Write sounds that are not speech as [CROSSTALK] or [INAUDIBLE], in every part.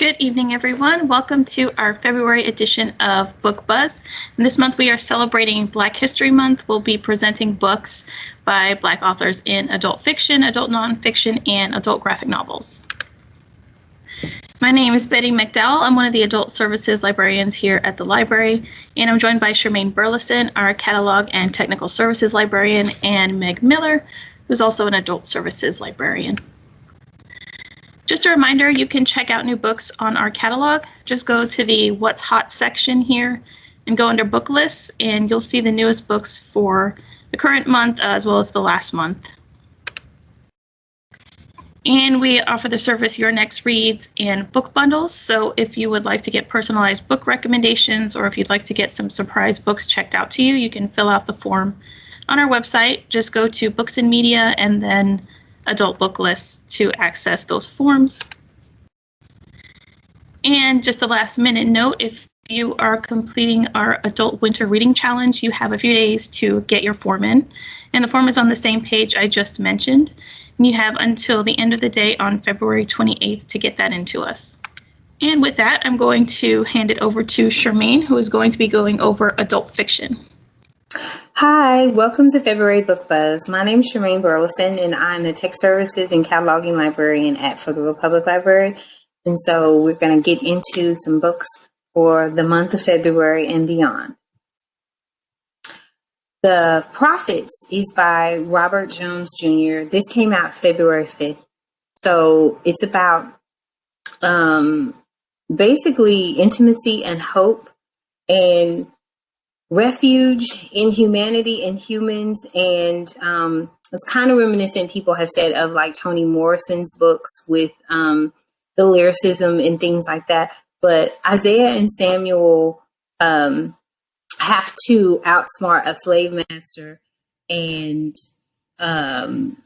Good evening, everyone. Welcome to our February edition of Book Buzz. And this month we are celebrating Black History Month. We'll be presenting books by Black authors in adult fiction, adult nonfiction, and adult graphic novels. My name is Betty McDowell. I'm one of the adult services librarians here at the library, and I'm joined by Charmaine Burleson, our catalog and technical services librarian, and Meg Miller, who's also an adult services librarian. Just a reminder, you can check out new books on our catalog. Just go to the What's Hot section here and go under book lists, and you'll see the newest books for the current month as well as the last month. And we offer the service Your Next Reads and book bundles. So if you would like to get personalized book recommendations or if you'd like to get some surprise books checked out to you, you can fill out the form on our website. Just go to Books and Media and then adult book lists to access those forms. And just a last minute note, if you are completing our adult winter reading challenge, you have a few days to get your form in. And the form is on the same page I just mentioned. And you have until the end of the day on February 28th to get that into us. And with that, I'm going to hand it over to Charmaine, who is going to be going over adult fiction. Hi, welcome to February Book Buzz. My name is Charmaine Burleson, and I'm the Tech Services and Cataloging Librarian at Pflugerville Public Library. And so we're going to get into some books for the month of February and beyond. The Prophets is by Robert Jones Jr. This came out February 5th. So it's about um, basically intimacy and hope and refuge in humanity and humans. And um, it's kind of reminiscent, people have said, of like Toni Morrison's books with um, the lyricism and things like that. But Isaiah and Samuel um, have to outsmart a slave master and um,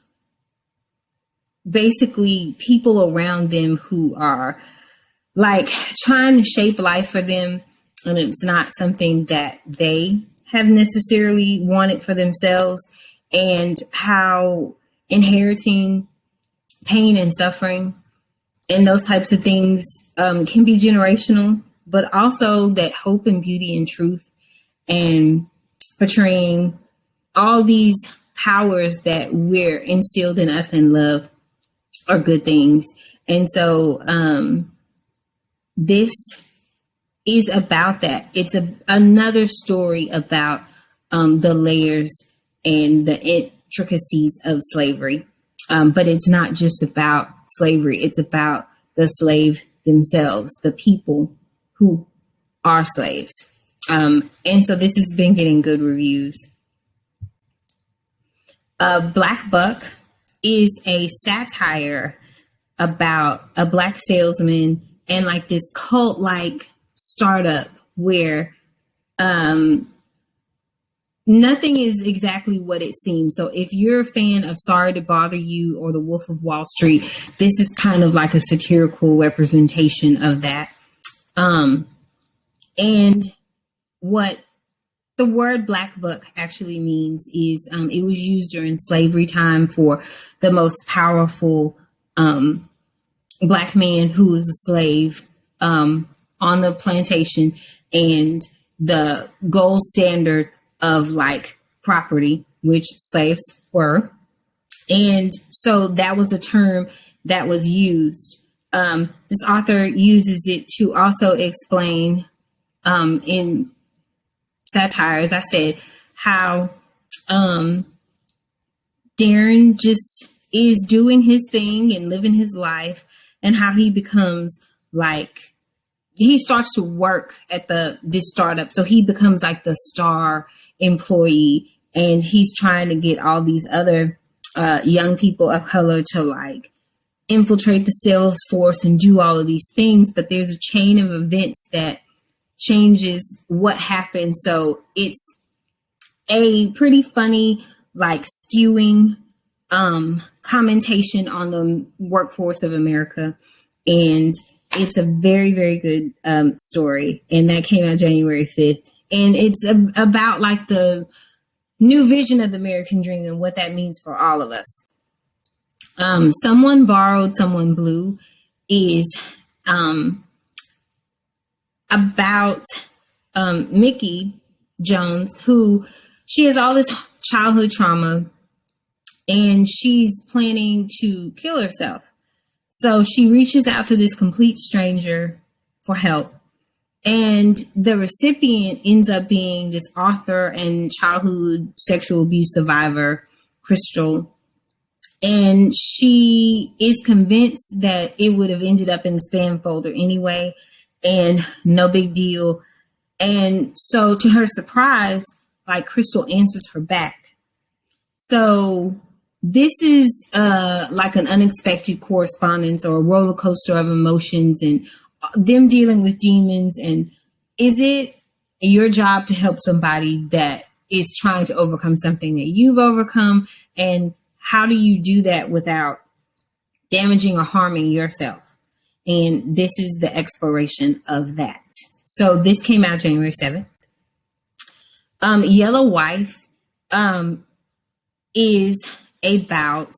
basically people around them who are like trying to shape life for them and it's not something that they have necessarily wanted for themselves and how inheriting pain and suffering and those types of things um, can be generational, but also that hope and beauty and truth and portraying all these powers that we're instilled in us in love are good things. And so um, this is about that. It's a another story about um, the layers and the intricacies of slavery. Um, but it's not just about slavery. It's about the slave themselves, the people who are slaves. Um, and so this has been getting good reviews. Uh, Black Buck is a satire about a black salesman and like this cult like startup where um, nothing is exactly what it seems. So if you're a fan of Sorry to Bother You or The Wolf of Wall Street, this is kind of like a satirical representation of that. Um, and what the word black buck actually means is um, it was used during slavery time for the most powerful um, black man who was a slave um, on the plantation and the gold standard of like property, which slaves were. And so that was the term that was used. Um, this author uses it to also explain um, in satire, as I said, how um, Darren just is doing his thing and living his life, and how he becomes like he starts to work at the this startup. So he becomes like the star employee and he's trying to get all these other uh, young people of color to like infiltrate the sales force and do all of these things. But there's a chain of events that changes what happens. So it's a pretty funny like skewing um commentation on the workforce of america. And it's a very, very good um, story. And that came out January 5th. And it's a, about like the new vision of the American dream and what that means for all of us. Um, someone borrowed, someone blue is um, about um, Mickey Jones, who she has all this childhood trauma and she's planning to kill herself. So she reaches out to this complete stranger for help. And the recipient ends up being this author and childhood sexual abuse survivor, Crystal. And she is convinced that it would have ended up in the spam folder anyway, and no big deal. And so, to her surprise, like Crystal answers her back. So, this is uh, like an unexpected correspondence or a roller coaster of emotions and them dealing with demons. And is it your job to help somebody that is trying to overcome something that you've overcome? And how do you do that without damaging or harming yourself? And this is the exploration of that. So this came out January 7th. Um, Yellow Wife um, is about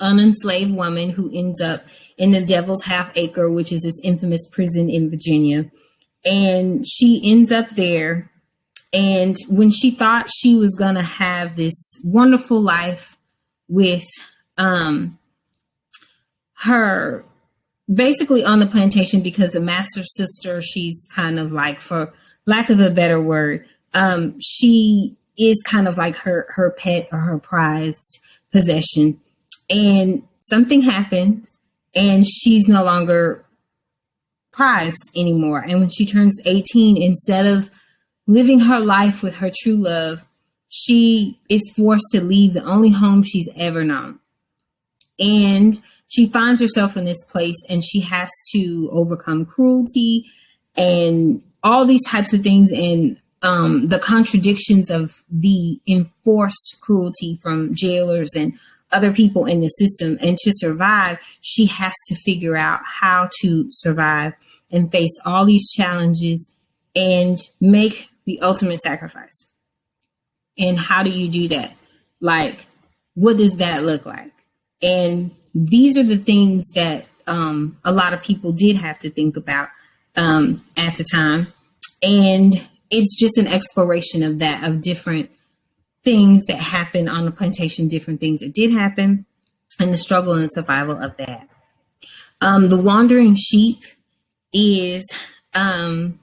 an enslaved woman who ends up in the Devil's Half Acre, which is this infamous prison in Virginia. And she ends up there. And when she thought she was going to have this wonderful life with um, her basically on the plantation because the master sister, she's kind of like, for lack of a better word, um, she is kind of like her her pet or her prized possession. And something happens and she's no longer prized anymore. And when she turns 18, instead of living her life with her true love, she is forced to leave the only home she's ever known. And she finds herself in this place and she has to overcome cruelty and all these types of things and um, the contradictions of the enforced cruelty from jailers and other people in the system. And to survive, she has to figure out how to survive and face all these challenges and make the ultimate sacrifice. And how do you do that? Like, what does that look like? And these are the things that um, a lot of people did have to think about um, at the time. And it's just an exploration of that, of different things that happen on the plantation, different things that did happen, and the struggle and survival of that. Um, the Wandering Sheep is um,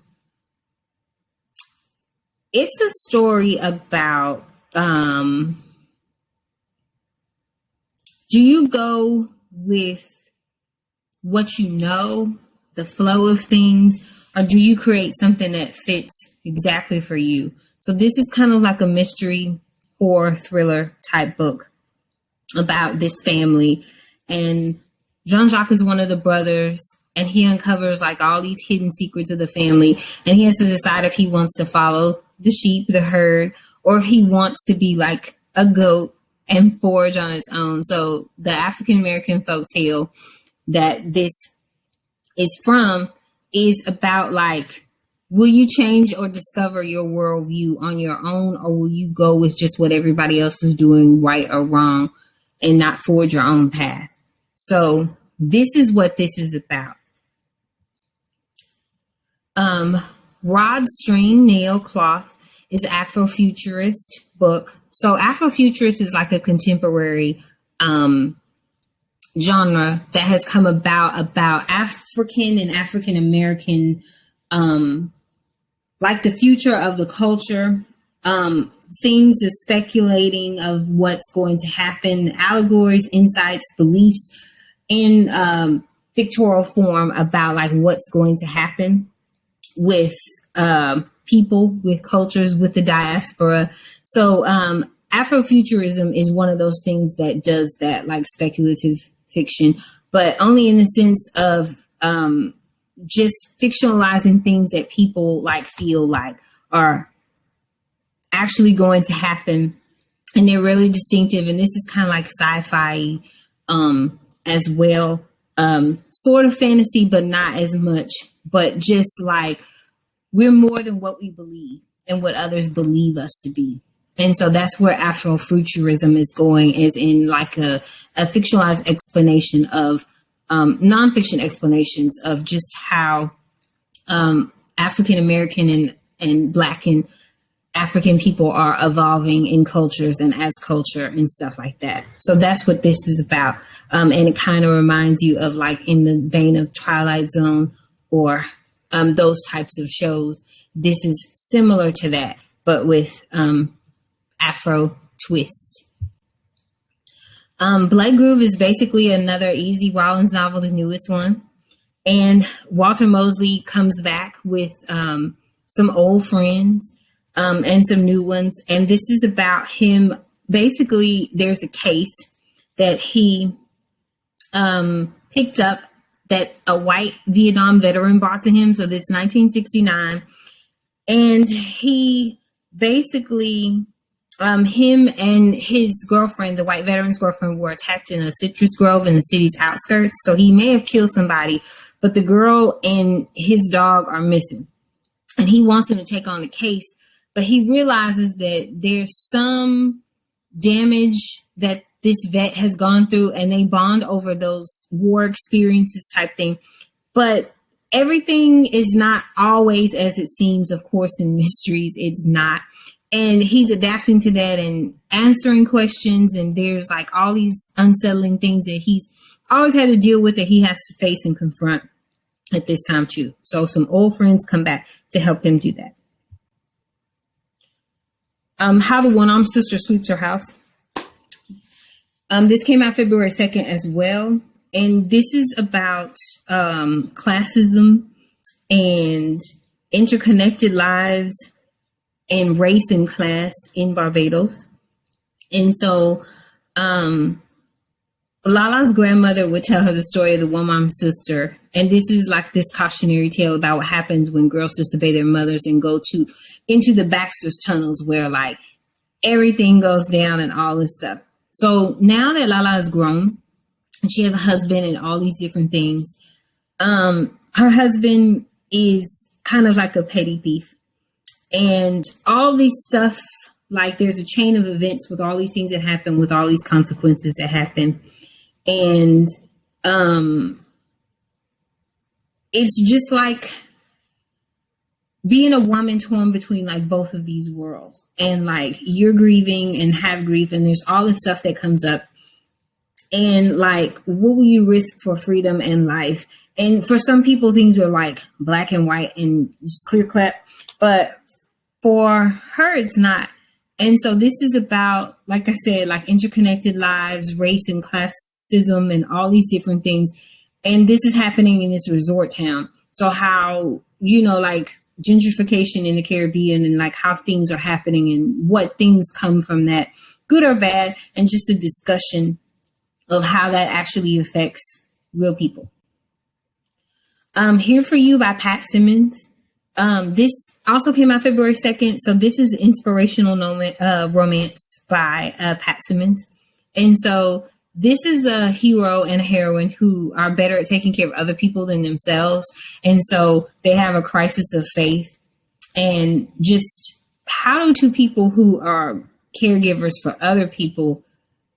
it's a story about um, do you go with what you know, the flow of things, or do you create something that fits exactly for you? So this is kind of like a mystery horror thriller type book about this family. And Jean Jacques is one of the brothers, and he uncovers like all these hidden secrets of the family. And he has to decide if he wants to follow the sheep, the herd, or if he wants to be like a goat and forage on its own. So the African American folk tale that this is from is about like, will you change or discover your worldview on your own, or will you go with just what everybody else is doing, right or wrong, and not forge your own path? So this is what this is about. Um, Rod Stream Nail Cloth is Afrofuturist book. So Afrofuturist is like a contemporary um, genre that has come about about African and African American, um, like the future of the culture, um, things is speculating of what's going to happen, allegories, insights, beliefs in um, pictorial form about like what's going to happen with uh, people, with cultures, with the diaspora. So um, Afrofuturism is one of those things that does that, like speculative fiction, but only in the sense of um, just fictionalizing things that people like feel like are actually going to happen. And they're really distinctive. And this is kind of like sci-fi um, as well. Um, sort of fantasy, but not as much. But just like we're more than what we believe and what others believe us to be. And so that's where Afrofuturism is going, is in like a, a fictionalized explanation of um, nonfiction explanations of just how um, African American and and Black and African people are evolving in cultures and as culture and stuff like that. So that's what this is about. Um, and it kind of reminds you of like in the vein of Twilight Zone or um, those types of shows. This is similar to that, but with um, Afro twist. Um, Blood Grove is basically another Easy Rawlins novel, the newest one. And Walter Mosley comes back with um, some old friends um, and some new ones. And this is about him. Basically, there's a case that he um, picked up that a white Vietnam veteran brought to him. So this 1969. And he basically um, him and his girlfriend, the white veteran's girlfriend, were attacked in a citrus grove in the city's outskirts. So he may have killed somebody, but the girl and his dog are missing. And he wants him to take on the case, but he realizes that there's some damage that this vet has gone through and they bond over those war experiences type thing. But everything is not always as it seems, of course, in [LAUGHS] mysteries, it's not and he's adapting to that and answering questions. And there's like all these unsettling things that he's always had to deal with that he has to face and confront at this time too. So some old friends come back to help him do that. Um how the one-armed sister sweeps her house. Um this came out february 2nd as well. And this is about um classism and interconnected lives and race and class in Barbados. And so um, Lala's grandmother would tell her the story of the one-armed sister. And this is like this cautionary tale about what happens when girls disobey their mothers and go to into the Baxter's tunnels where like everything goes down and all this stuff. So now that Lala is grown and she has a husband and all these different things, um, her husband is kind of like a petty thief and all these stuff like there's a chain of events with all these things that happen with all these consequences that happen. And um it's just like being a woman torn between like both of these worlds. And like you're grieving and have grief and there's all this stuff that comes up. And like what will you risk for freedom and life? And for some people things are like black and white and just clear cut but for her, it's not. And so this is about, like I said, like interconnected lives, race and classism, and all these different things. And this is happening in this resort town. So how, you know, like gentrification in the Caribbean and like how things are happening and what things come from that, good or bad, and just a discussion of how that actually affects real people. Um, Here for You by Pat Simmons. Um, this also came out February 2nd. So this is inspirational uh, romance by uh, Pat Simmons. And so this is a hero and a heroine who are better at taking care of other people than themselves. And so they have a crisis of faith. And just how do two people who are caregivers for other people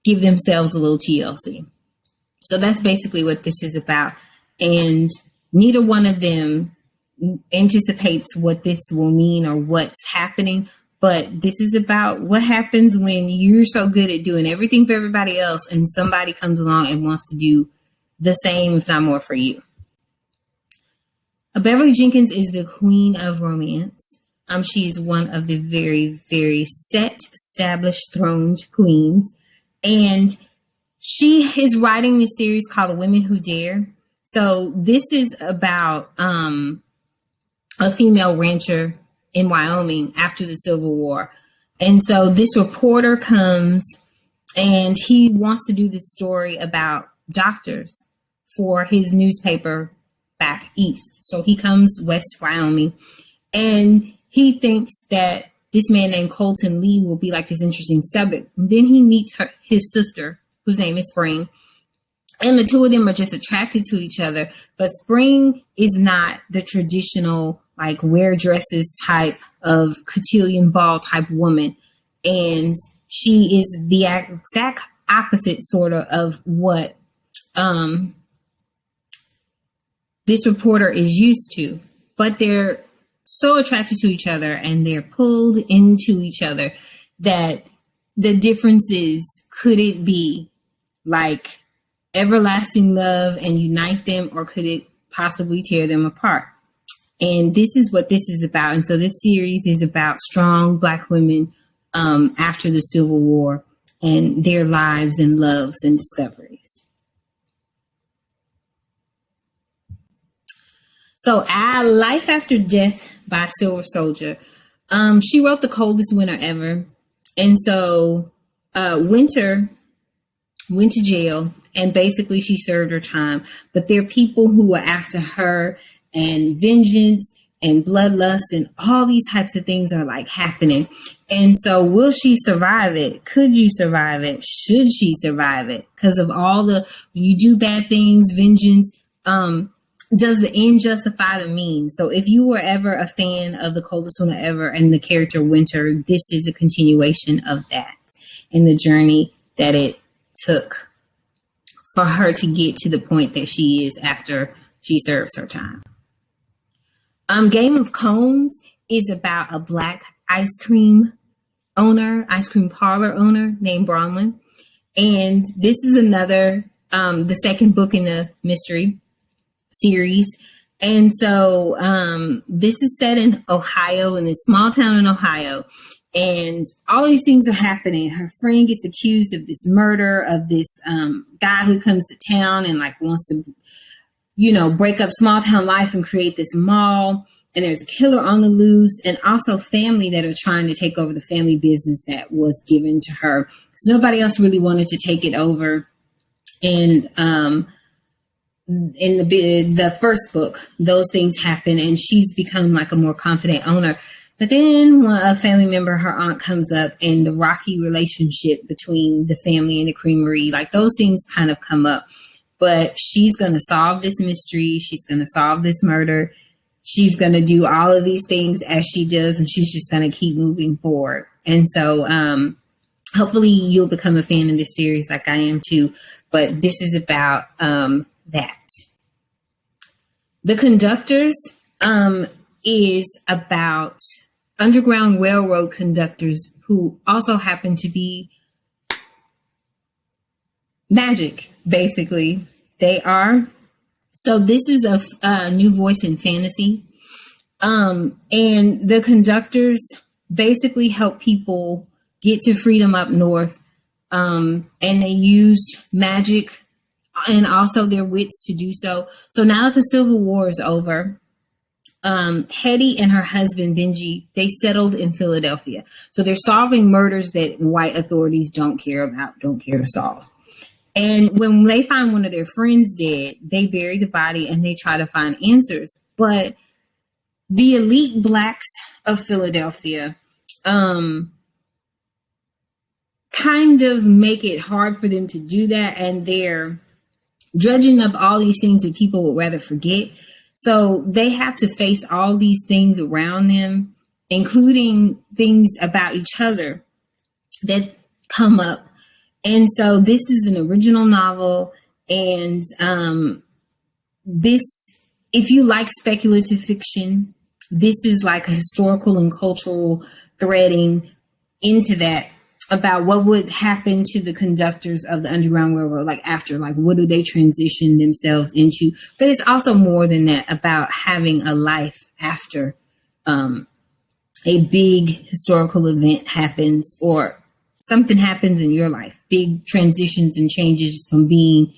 give themselves a little TLC? So that's basically what this is about. And neither one of them anticipates what this will mean or what's happening but this is about what happens when you're so good at doing everything for everybody else and somebody comes along and wants to do the same if not more for you. Beverly jenkins is the queen of romance. Um, she is one of the very very set established throned queens. And she is writing this series called the women who dare. So this is about um, a female rancher in Wyoming after the Civil War. And so this reporter comes and he wants to do this story about doctors for his newspaper back east. So he comes west Wyoming and he thinks that this man named Colton Lee will be like this interesting subject. Then he meets her, his sister, whose name is Spring. And the two of them are just attracted to each other. But Spring is not the traditional like wear dresses type of cotillion ball type woman. And she is the exact opposite sort of of what um this reporter is used to, but they're so attracted to each other and they're pulled into each other that the difference is could it be like everlasting love and unite them or could it possibly tear them apart and this is what this is about and so this series is about strong black women um, after the civil war and their lives and loves and discoveries So, "Our Life After Death by Sister Souljah. Um, she wrote The Coldest Winter Ever. And so, uh, Winter went to jail and basically she served her time. But there are people who were after her and vengeance and bloodlust and all these types of things are like happening. And so, will she survive it? Could you survive it? Should she survive it? Because of all the, you do bad things, vengeance, um, does the end justify the means? So if you were ever a fan of the coldest winter ever and the character Winter, this is a continuation of that and the journey that it took for her to get to the point that she is after she serves her time. Um, Game of Cones is about a black ice cream owner, ice cream parlor owner named Bronwyn. And this is another, um, the second book in the mystery series. And so um, this is set in Ohio, in this small town in Ohio. And all these things are happening. Her friend gets accused of this murder of this um, guy who comes to town and like wants to, you know, break up small town life and create this mall. And there's a killer on the loose, and also family that are trying to take over the family business that was given to her because nobody else really wanted to take it over. And um, in the the first book, those things happen, and she's become like a more confident owner. But then a family member, her aunt, comes up, and the rocky relationship between the family and the creamery, like those things, kind of come up. But she's going to solve this mystery. She's going to solve this murder. She's going to do all of these things as she does, and she's just going to keep moving forward. And so, um, hopefully, you'll become a fan of this series, like I am too. But this is about um, that. The conductors um, is about Underground Railroad conductors who also happen to be magic, basically. They are. So this is a, a new voice in fantasy. Um, and the conductors basically help people get to freedom up north. Um, and they used magic and also their wits to do so. So now that the Civil War is over, um, Hetty and her husband Benji they settled in Philadelphia. So they're solving murders that white authorities don't care about, don't care to solve. And when they find one of their friends dead, they bury the body and they try to find answers. But the elite blacks of Philadelphia um, kind of make it hard for them to do that, and they're dredging up all these things that people would rather forget. So they have to face all these things around them, including things about each other that come up. And so this is an original novel. And um, this, if you like speculative fiction, this is like a historical and cultural threading into that about what would happen to the conductors of the Underground Railroad, like after, like what do they transition themselves into? But it's also more than that about having a life after um, a big historical event happens or something happens in your life, big transitions and changes from being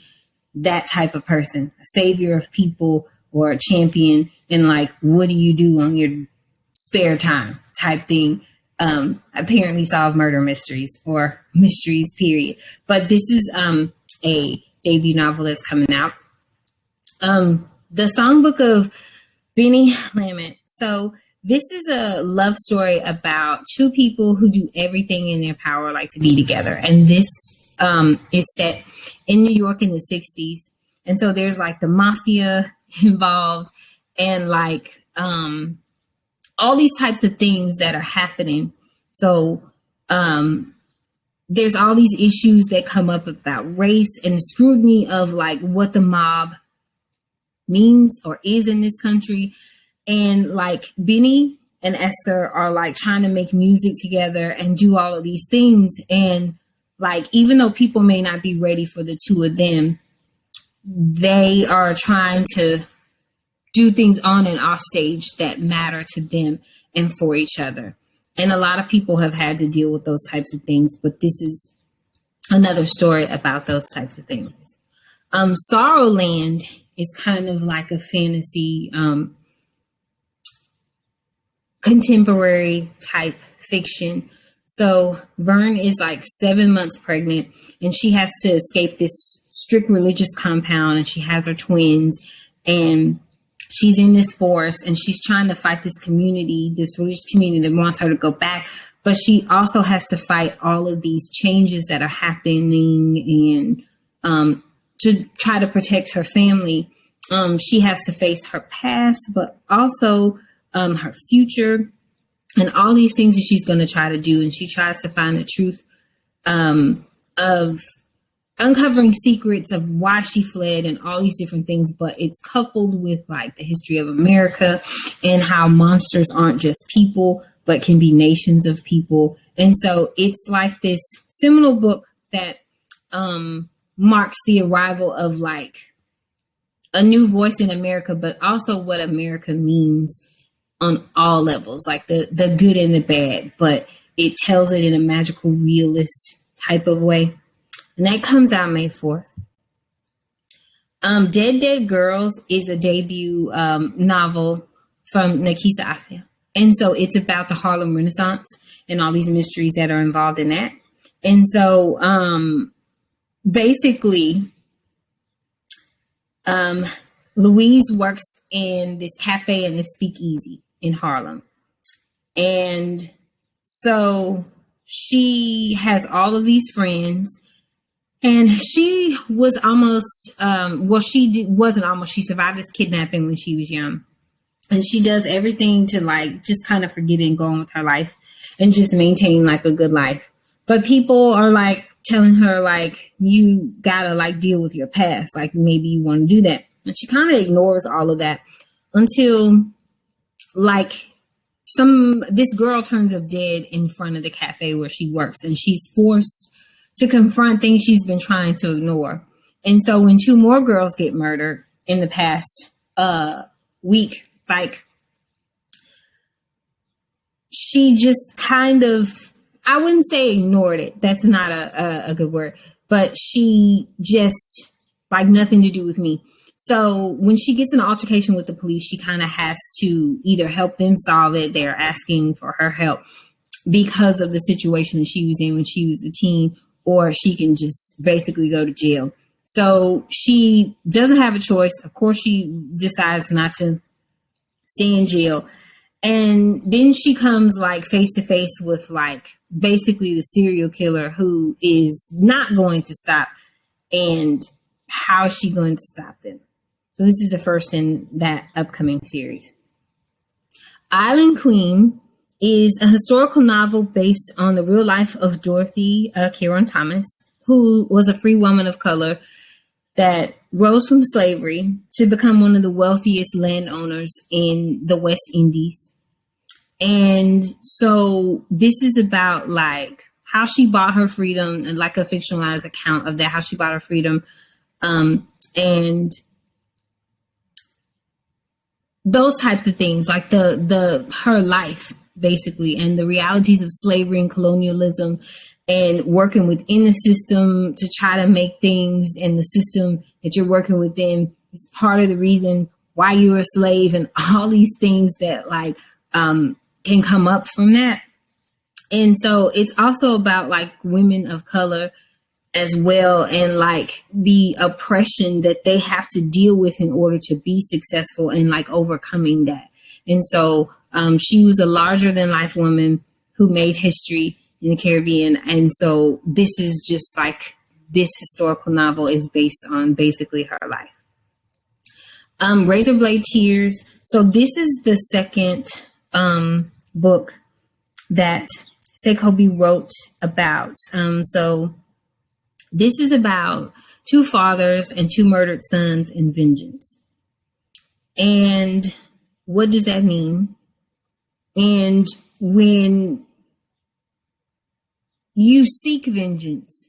that type of person, a savior of people or a champion, and like, what do you do on your spare time type thing um, apparently solve murder mysteries or mysteries, period. But this is um, a debut novel that's coming out. Um, the Songbook of Benny Lament. So this is a love story about two people who do everything in their power, like to be together. And this um, is set in New York in the 60s. And so there's like the mafia [LAUGHS] involved and like um, all these types of things that are happening. So um, there's all these issues that come up about race and scrutiny of like what the mob means or is in this country. And like Benny and Esther are like trying to make music together and do all of these things. And like, even though people may not be ready for the two of them, they are trying to do things on and off stage that matter to them and for each other. And a lot of people have had to deal with those types of things, but this is another story about those types of things. Um, Sorrowland is kind of like a fantasy, um, contemporary type fiction. So Vern is like seven months pregnant and she has to escape this strict religious compound and she has her twins and she's in this forest and she's trying to fight this community, this religious community that wants her to go back. But she also has to fight all of these changes that are happening and um, to try to protect her family. Um, she has to face her past, but also um, her future and all these things that she's going to try to do. And she tries to find the truth um, of uncovering secrets of why she fled and all these different things, but it's coupled with like the history of America and how monsters aren't just people, but can be nations of people. And so it's like this seminal book that um, marks the arrival of like a new voice in America, but also what America means on all levels, like the the good and the bad, but it tells it in a magical realist type of way and that comes out May 4th. Um, Dead Dead Girls is a debut um, novel from Nekesa Afia. And so it's about the Harlem Renaissance and all these mysteries that are involved in that. And so um, basically, um, Louise works in this cafe and this speakeasy in Harlem. And so she has all of these friends and she was almost, um, well, she did, wasn't almost, she survived this kidnapping when she was young. And she does everything to like just kind of forget and go on with her life and just maintain like a good life. But people are like telling her, like, you gotta like deal with your past. Like maybe you want to do that. And she kind of ignores all of that until like some this girl turns up dead in front of the cafe where she works and she's forced to confront things she's been trying to ignore. And so when two more girls get murdered in the past uh, week, like she just kind of, I wouldn't say ignored it. That's not a, a, a good word, but she just like nothing to do with me. So when she gets an altercation with the police, she kind of has to either help them solve it. They're asking for her help because of the situation that she was in when she was a teen, or she can just basically go to jail. So she doesn't have a choice. Of course, she decides not to stay in jail. And then she comes like face to face with like basically the serial killer who is not going to stop. And how is she going to stop them? So this is the first in that upcoming series. Island Queen is a historical novel based on the real life of Dorothy uh, Kirwan Thomas, who was a free woman of color that rose from slavery to become one of the wealthiest landowners in the West Indies. And so this is about like how she bought her freedom and like a fictionalized account of that, how she bought her freedom. Um, and those types of things, like the the her life basically, and the realities of slavery and colonialism and working within the system to try to make things in the system that you're working within is part of the reason why you're a slave and [LAUGHS] all these things that like um, can come up from that. And so it's also about like women of color as well and like the oppression that they have to deal with in order to be successful and like overcoming that. And so um, she was a larger than life woman who made history in the Caribbean. And so this is just like this historical novel is based on basically her life. Um, Razorblade Tears. So this is the second um, book that S.A. Cosby wrote about. Um, so this is about two fathers and two murdered sons and vengeance. And what does that mean? And when you seek vengeance,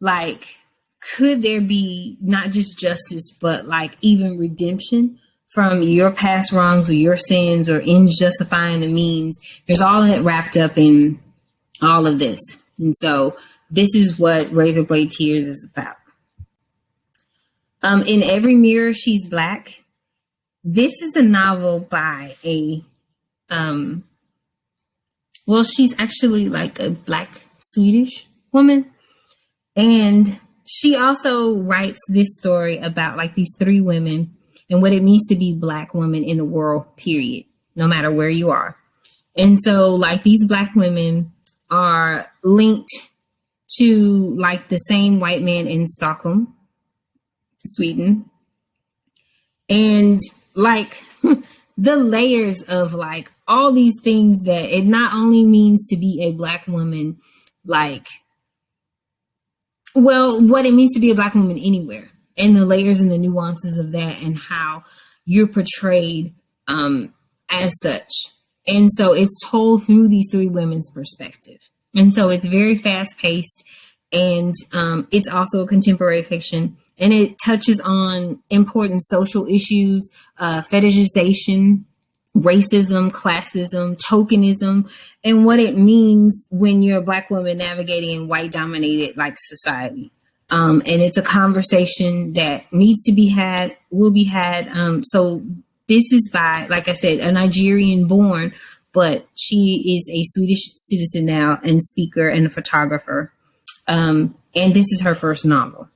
like, could there be not just justice, but like even redemption from your past wrongs or your sins or in justifying the means? There's all that wrapped up in all of this. And so this is what Razorblade Tears is about. Um, in Every Mirror, She's Black. This is a novel by a, um, well, she's actually like a black Swedish woman. And she also writes this story about like these three women and what it means to be black women in the world, period, no matter where you are. And so like these black women are linked to like the same white man in Stockholm, Sweden. And like [LAUGHS] the layers of like all these things that it not only means to be a black woman, like, well, what it means to be a black woman anywhere, and the layers and the nuances of that, and how you're portrayed um, as such. And so it's told through these three women's perspective. And so it's very fast paced and um, it's also a contemporary fiction and it touches on important social issues, uh, fetishization, racism, classism, tokenism, and what it means when you're a black woman navigating in white dominated like society. Um, and it's a conversation that needs to be had, will be had. Um, so this is by, like I said, a Nigerian born, but she is a Swedish citizen now and speaker and a photographer. Um, and this is her first novel.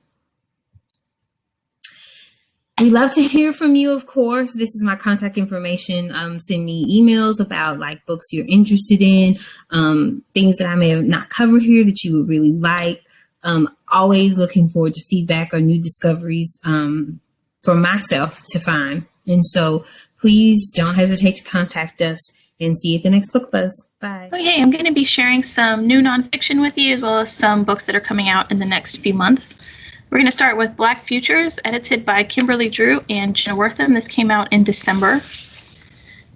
We love to [LAUGHS] hear from you, of course. This is my contact information. Um, send me emails about like books you're interested in, um, things that I may have not covered here that you would really like. Um, always looking forward to feedback or new discoveries um, for myself to find. And so please don't hesitate to contact us and see you at the next book buzz. Bye. Oh, okay, I'm going to be sharing some new nonfiction with you as well as some books that are coming out in the next few months. We're going to start with Black Futures, edited by Kimberly Drew and Jenna Wortham. This came out in December.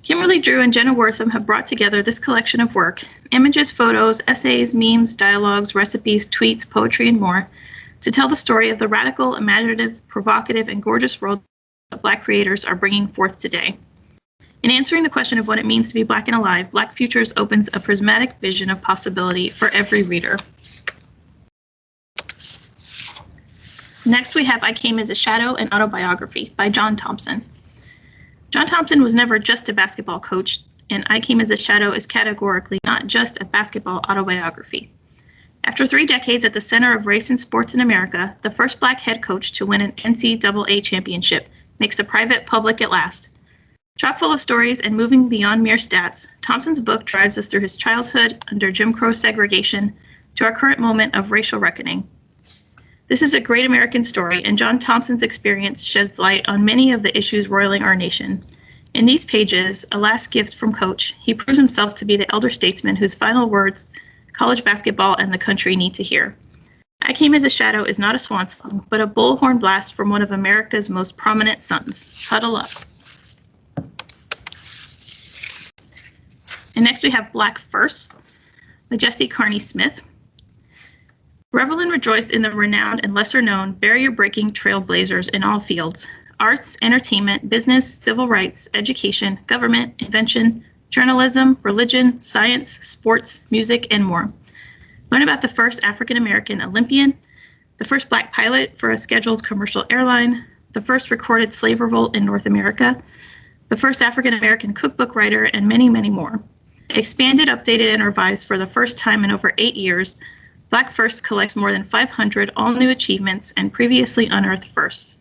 Kimberly Drew and Jenna Wortham have brought together this collection of work images, photos, essays, memes, dialogues, recipes, tweets, poetry, and more to tell the story of the radical, imaginative, provocative, and gorgeous world that Black creators are bringing forth today. In answering the question of what it means to be Black and alive, Black Futures opens a prismatic vision of possibility for every reader. Next, we have I Came as a Shadow, an autobiography by John Thompson. John Thompson was never just a basketball coach, and I Came as a Shadow is categorically not just a basketball autobiography. After three decades at the center of race and sports in America, the first black head coach to win an NCAA championship makes the private public at last. Chock full of stories and moving beyond mere stats, Thompson's book drives us through his childhood under Jim Crow segregation to our current moment of racial reckoning. This is a great American story, and John Thompson's experience sheds light on many of the issues roiling our nation. In these pages, a last gift from Coach, he proves himself to be the elder statesman whose final words college basketball and the country need to hear. I Came as a Shadow is not a swan song, but a bullhorn blast from one of America's most prominent sons. Huddle up. And next we have Black First by Jessie Carney Smith. Revel and rejoice in the renowned and lesser known barrier breaking trailblazers in all fields arts, entertainment, business, civil rights, education, government, invention, journalism, religion, science, sports, music, and more. Learn about the first African American Olympian, the first black pilot for a scheduled commercial airline, the first recorded slave revolt in North America, the first African American cookbook writer, and many, many more. Expanded, updated, and revised for the first time in over eight years, Black First collects more than 500 all new achievements and previously unearthed firsts.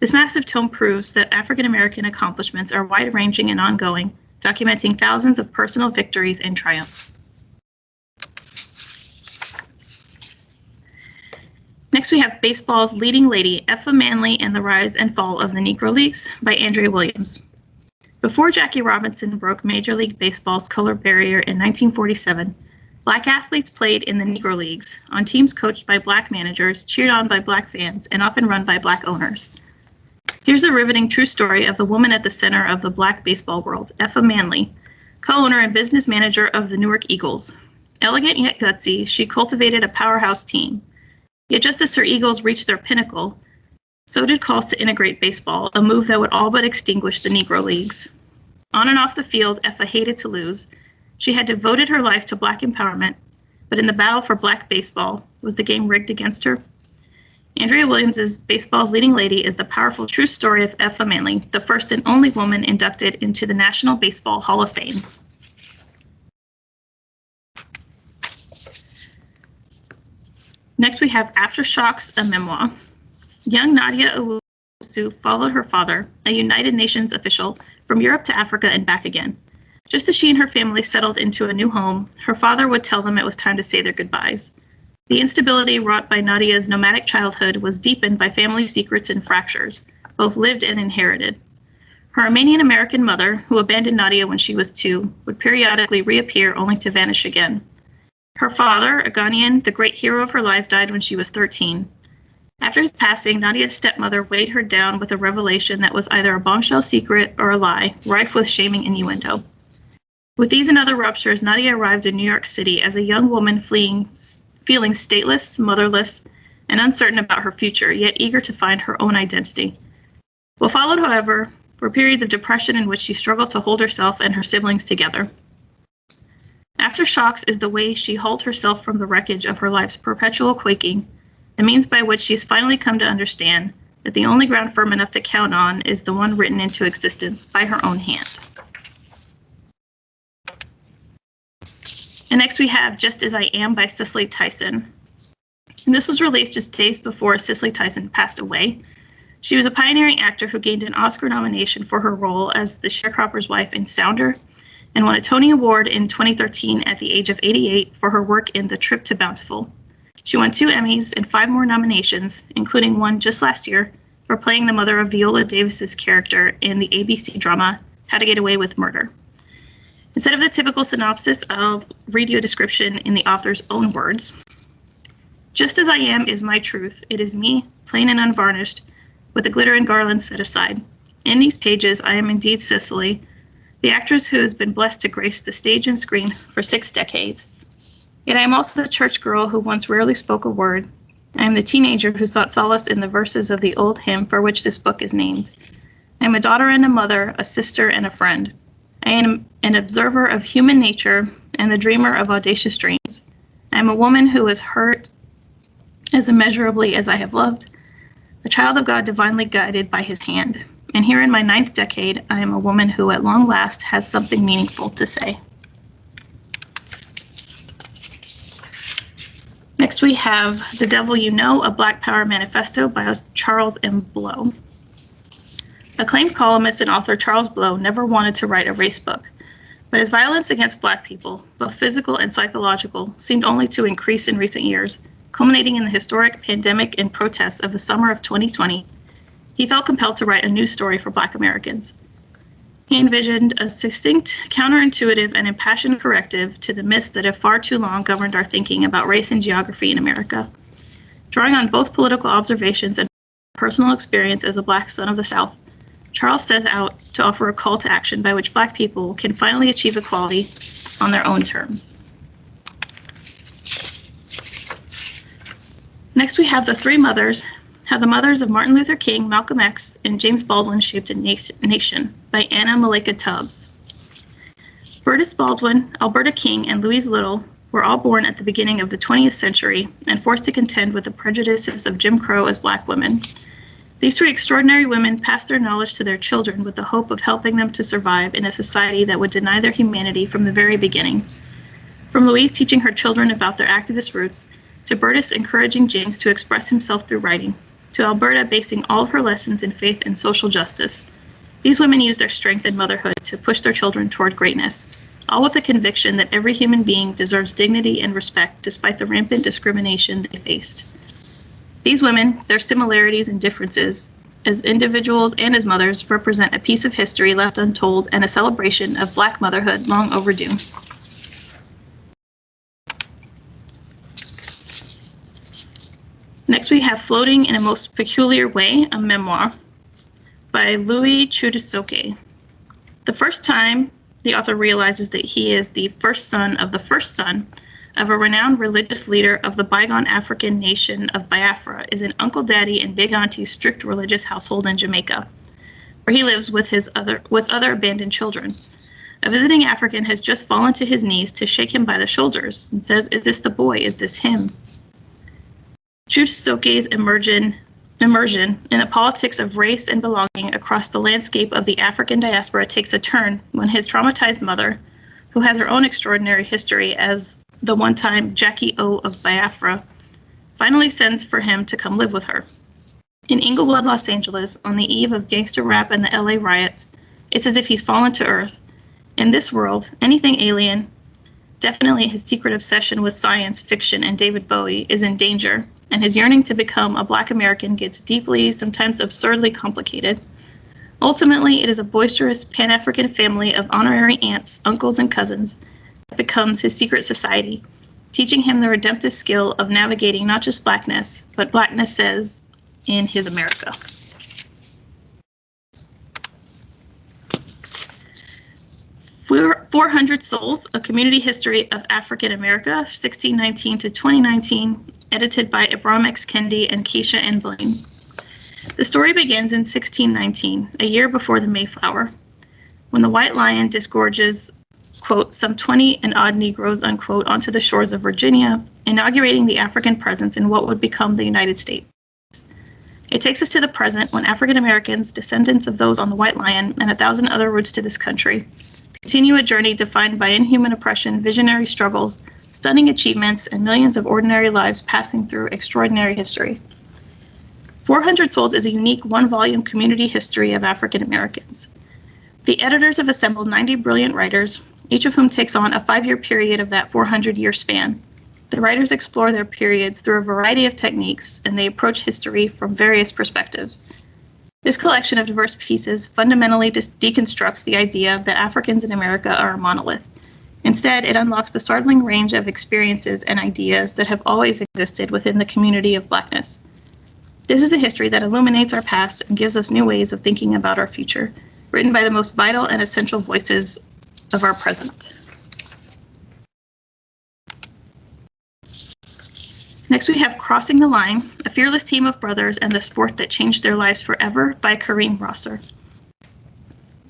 This massive tome proves that African American accomplishments are wide ranging and ongoing, documenting thousands of personal victories and triumphs. Next, we have baseball's leading lady, Effa Manley and the Rise and Fall of the Negro Leagues by Andrea Williams. Before Jackie Robinson broke Major League Baseball's color barrier in 1947, Black athletes played in the Negro Leagues, on teams coached by black managers, cheered on by black fans, and often run by black owners. Here's a riveting true story of the woman at the center of the black baseball world, Effa Manley, co-owner and business manager of the Newark Eagles. Elegant yet gutsy, she cultivated a powerhouse team. Yet just as her Eagles reached their pinnacle, so did calls to integrate baseball, a move that would all but extinguish the Negro Leagues. On and off the field, Effa hated to lose. She had devoted her life to black empowerment, but in the battle for black baseball, was the game rigged against her? Andrea Williams is baseball's leading lady is the powerful true story of Effa Manley, the first and only woman inducted into the National Baseball Hall of Fame. Next, we have Aftershocks, a memoir. Young Nadia Owusu followed her father, a United Nations official, from Europe to Africa and back again. Just as she and her family settled into a new home, her father would tell them it was time to say their goodbyes. The instability wrought by Nadia's nomadic childhood was deepened by family secrets and fractures, both lived and inherited. Her Armenian American mother, who abandoned Nadia when she was two, would periodically reappear only to vanish again. Her father, a Ghanaian, the great hero of her life, died when she was 13. After his passing, Nadia's stepmother weighed her down with a revelation that was either a bombshell secret or a lie, rife with shaming innuendo. With these and other ruptures, Nadia arrived in New York City as a young woman fleeing, feeling stateless, motherless, and uncertain about her future, yet eager to find her own identity. What followed, however, were periods of depression in which she struggled to hold herself and her siblings together. Aftershocks is the way she hauled herself from the wreckage of her life's perpetual quaking the means by which she's finally come to understand that the only ground firm enough to count on is the one written into existence by her own hand. And next we have Just As I Am by Cicely Tyson. And this was released just days before Cicely Tyson passed away. She was a pioneering actor who gained an Oscar nomination for her role as the sharecropper's wife in Sounder and won a Tony Award in 2013 at the age of 88 for her work in The Trip to Bountiful. She won two Emmys and five more nominations, including one just last year for playing the mother of Viola Davis's character in the ABC drama How to Get Away with Murder. Instead of the typical synopsis, I'll read you a description in the author's own words. Just as I am is my truth. It is me, plain and unvarnished, with the glitter and garland set aside. In these pages, I am indeed Cicely, the actress who has been blessed to grace the stage and screen for six decades. Yet I am also the church girl who once rarely spoke a word. I am the teenager who sought solace in the verses of the old hymn for which this book is named. I am a daughter and a mother, a sister and a friend. I am an observer of human nature and the dreamer of audacious dreams. I am a woman who has hurt as immeasurably as I have loved, the child of God divinely guided by his hand. And here in my ninth decade, I am a woman who at long last has something meaningful to say. Next, we have The Devil You Know, a Black Power Manifesto by Charles M. Blow. Acclaimed columnist and author Charles Blow never wanted to write a race book, but his violence against Black people, both physical and psychological, seemed only to increase in recent years, culminating in the historic pandemic and protests of the summer of 2020. He felt compelled to write a new story for Black Americans. He envisioned a succinct, counterintuitive, and impassioned corrective to the myths that have far too long governed our thinking about race and geography in America. Drawing on both political observations and personal experience as a Black son of the South, Charles sets out to offer a call to action by which Black people can finally achieve equality on their own terms. Next, we have The Three Mothers how the Mothers of Martin Luther King, Malcolm X, and James Baldwin Shaped a Nation by Anna Malaika Tubbs. Berdis Baldwin, Alberta King, and Louise Little were all born at the beginning of the 20th century and forced to contend with the prejudices of Jim Crow as black women. These three extraordinary women passed their knowledge to their children with the hope of helping them to survive in a society that would deny their humanity from the very beginning. From Louise teaching her children about their activist roots, to Berdis encouraging James to express himself through writing, to Alberta basing all of her lessons in faith and social justice. These women use their strength and motherhood to push their children toward greatness, all with the conviction that every human being deserves dignity and respect despite the rampant discrimination they faced. These women, their similarities and differences, as individuals and as mothers, represent a piece of history left untold and a celebration of Black motherhood long overdue. Next, we have Floating in a Most Peculiar Way, a memoir. By Louis Chude-Sokei. The first time the author realizes that he is the first son of the first son of a renowned religious leader of the bygone African nation of Biafra is an Uncle Daddy and Big Auntie's strict religious household in Jamaica, where he lives with his other with other abandoned children. A visiting African has just fallen to his knees to shake him by the shoulders and says, Is this the boy? Is this him? Chusoke's immersion, immersion in the politics of race and belonging across the landscape of the African diaspora takes a turn when his traumatized mother, who has her own extraordinary history as the one time Jackie O of Biafra, finally sends for him to come live with her. In Inglewood, Los Angeles, on the eve of gangster rap and the LA riots, it's as if he's fallen to earth. In this world, anything alien, definitely his secret obsession with science fiction and David Bowie, is in danger, and his yearning to become a Black American gets deeply, sometimes absurdly complicated. Ultimately, it is a boisterous Pan African family of honorary aunts, uncles, and cousins that becomes his secret society, teaching him the redemptive skill of navigating not just blackness, but blackness says in his America. Four, Four Hundred Souls, A Community History of African America, 1619 to 2019, edited by Ibram X. Kendi and Keisha N. Blain. The story begins in 1619, a year before the Mayflower, when the White Lion disgorges quote, some 20 and odd Negroes, unquote, onto the shores of Virginia, inaugurating the African presence in what would become the United States. It takes us to the present when African Americans, descendants of those on the White Lion, and a thousand other roots to this country, continue a journey defined by inhuman oppression, visionary struggles, stunning achievements, and millions of ordinary lives passing through extraordinary history. 400 Souls is a unique one volume community history of African Americans. The editors have assembled 90 brilliant writers, each of whom takes on a five year period of that 400 year span. The writers explore their periods through a variety of techniques and they approach history from various perspectives. This collection of diverse pieces fundamentally deconstructs the idea that Africans in America are a monolith. Instead, it unlocks the startling range of experiences and ideas that have always existed within the community of Blackness. This is a history that illuminates our past and gives us new ways of thinking about our future, written by the most vital and essential voices of our present. Next, we have Crossing the Line, a fearless team of brothers and the sport that changed their lives forever by Kareem Rosser.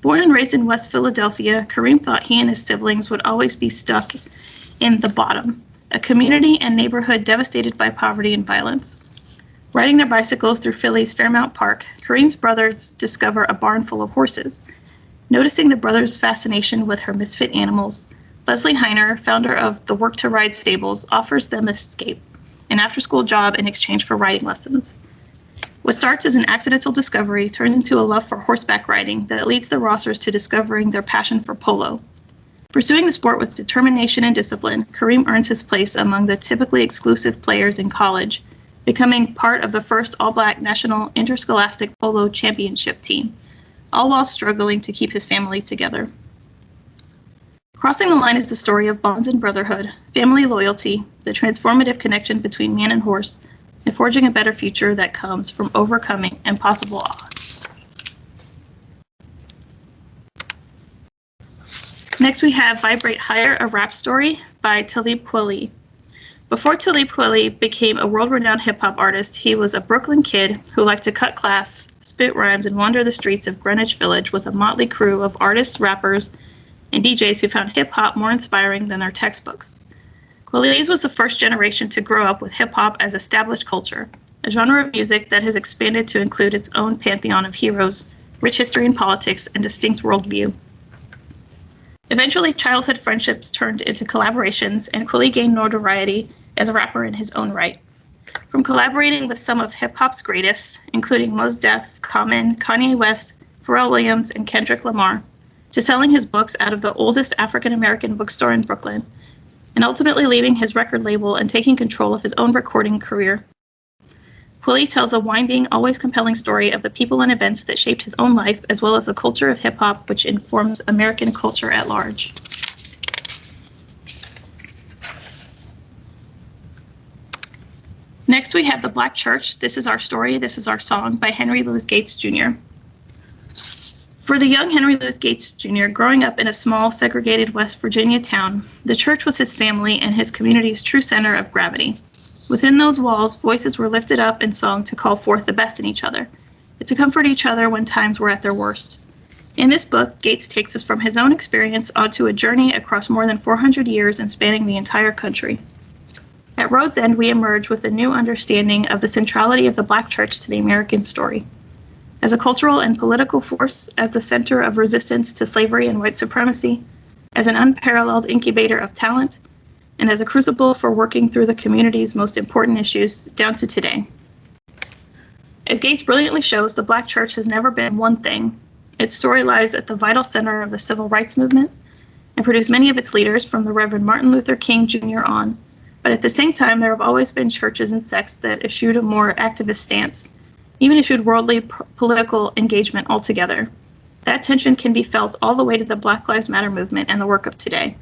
Born and raised in West Philadelphia, Kareem thought he and his siblings would always be stuck in the bottom, a community and neighborhood devastated by poverty and violence. Riding their bicycles through Philly's Fairmount Park, Kareem's brothers discover a barn full of horses. Noticing the brothers' fascination with her misfit animals, Lezlie Hiner, founder of the Work to Ride Stables, offers them escape, an after school job in exchange for riding lessons. What starts as an accidental discovery turns into a love for horseback riding that leads the Rossers to discovering their passion for polo. Pursuing the sport with determination and discipline, Kareem earns his place among the typically exclusive players in college, becoming part of the first all black national interscholastic polo championship team all while struggling to keep his family together. Crossing the Line is the story of bonds and brotherhood, family loyalty, the transformative connection between man and horse, and forging a better future that comes from overcoming impossible odds. Next, we have Vibrate Higher, a rap story by Talib Kweli. Before Talib Kweli became a world-renowned hip-hop artist, he was a Brooklyn kid who liked to cut class, spit rhymes, and wander the streets of Greenwich Village with a motley crew of artists, rappers, and DJs who found hip hop more inspiring than their textbooks. Kweli's was the first generation to grow up with hip hop as established culture, a genre of music that has expanded to include its own pantheon of heroes, rich history and politics, and distinct worldview. Eventually, childhood friendships turned into collaborations, and Kweli gained notoriety as a rapper in his own right. From collaborating with some of hip hop's greatest, including Mos Def, Common, Kanye West, Pharrell Williams, and Kendrick Lamar, to selling his books out of the oldest African American bookstore in Brooklyn, and ultimately leaving his record label and taking control of his own recording career. Kweli tells a winding, always compelling story of the people and events that shaped his own life, as well as the culture of hip hop, which informs American culture at large. Next, we have The Black Church, This Is Our Story, This Is Our Song by Henry Louis Gates Jr. For the young Henry Louis Gates Jr., growing up in a small, segregated West Virginia town, the church was his family and his community's true center of gravity. Within those walls, voices were lifted up in song to call forth the best in each other, and to comfort each other when times were at their worst. In this book, Gates takes us from his own experience onto a journey across more than 400 years and spanning the entire country. At Road's End, we emerge with a new understanding of the centrality of the Black church to the American story. As a cultural and political force, as the center of resistance to slavery and white supremacy, as an unparalleled incubator of talent, and as a crucible for working through the community's most important issues down to today. As Gates brilliantly shows, the Black church has never been one thing. Its story lies at the vital center of the civil rights movement and produced many of its leaders from the Reverend Martin Luther King Jr. on. But at the same time, there have always been churches and sects that eschewed a more activist stance, even eschewed worldly political engagement altogether. That tension can be felt all the way to the Black Lives Matter movement and the work of today.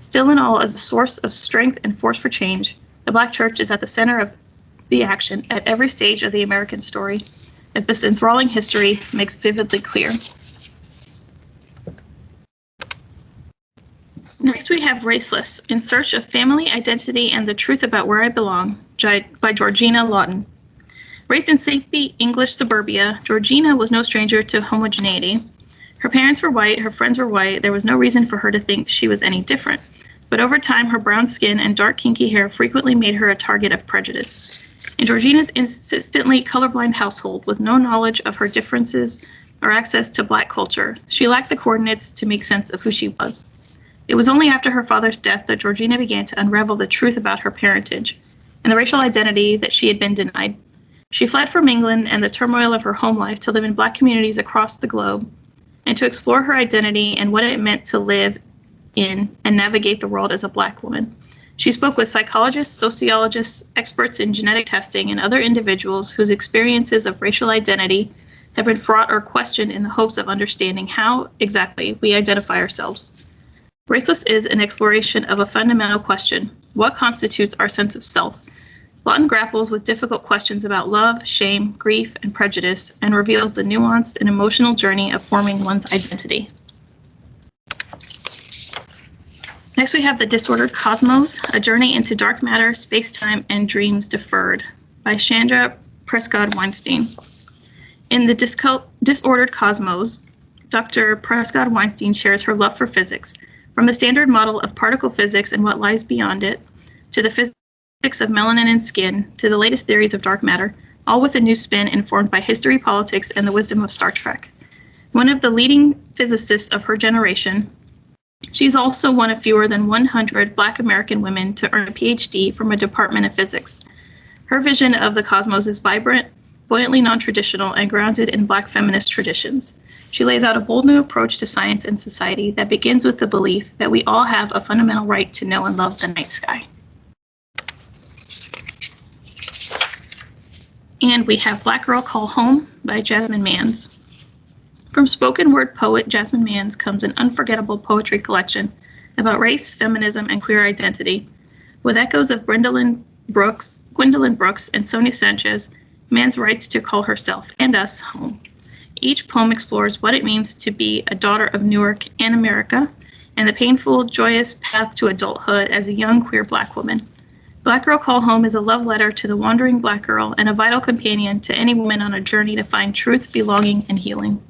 Still and all, as a source of strength and force for change, the Black Church is at the center of the action at every stage of the American story, as this enthralling history makes vividly clear. Next, we have Raceless In Search of Family, Identity, and the Truth About Where I Belong by Georgina Lawton. Raised in sleepy English suburbia, Georgina was no stranger to homogeneity. Her parents were white, her friends were white, there was no reason for her to think she was any different. But over time, her brown skin and dark kinky hair frequently made her a target of prejudice. In Georgina's insistently colorblind household, with no knowledge of her differences or access to black culture, she lacked the coordinates to make sense of who she was. It was only after her father's death that Georgina began to unravel the truth about her parentage and the racial identity that she had been denied. She fled from England and the turmoil of her home life to live in black communities across the globe and to explore her identity and what it meant to live in and navigate the world as a Black woman. She spoke with psychologists, sociologists, experts in genetic testing, and other individuals whose experiences of racial identity have been fraught or questioned in the hopes of understanding how exactly we identify ourselves. Raceless is an exploration of a fundamental question what constitutes our sense of self? Lawton grapples with difficult questions about love, shame, grief, and prejudice, and reveals the nuanced and emotional journey of forming one's identity. Next, we have The Disordered Cosmos, A Journey into Dark Matter, Space-Time, and Dreams Deferred by Chanda Prescod Weinstein. In The Disordered Cosmos, Dr. Prescod Weinstein shares her love for physics, from the standard model of particle physics and what lies beyond it, to the of melanin and skin to the latest theories of dark matter, all with a new spin informed by history, politics, and the wisdom of Star Trek. One of the leading physicists of her generation, she's also one of fewer than 100 Black American women to earn a PhD from a Department of Physics. Her vision of the cosmos is vibrant, buoyantly non traditional, and grounded in Black feminist traditions. She lays out a bold new approach to science and society that begins with the belief that we all have a fundamental right to know and love the night sky. And we have Black Girl Call Home by Jasmine Mans. From spoken word poet Jasmine Mans comes an unforgettable poetry collection about race, feminism, and queer identity. With echoes of Gwendolyn Brooks, Gwendolyn Brooks, and Sonia Sanchez, Mans writes to call herself and us home. Each poem explores what it means to be a daughter of Newark and America, and the painful, joyous path to adulthood as a young queer black woman. Black Girl Call Home is a love letter to the wandering black girl and a vital companion to any woman on a journey to find truth, belonging, and healing.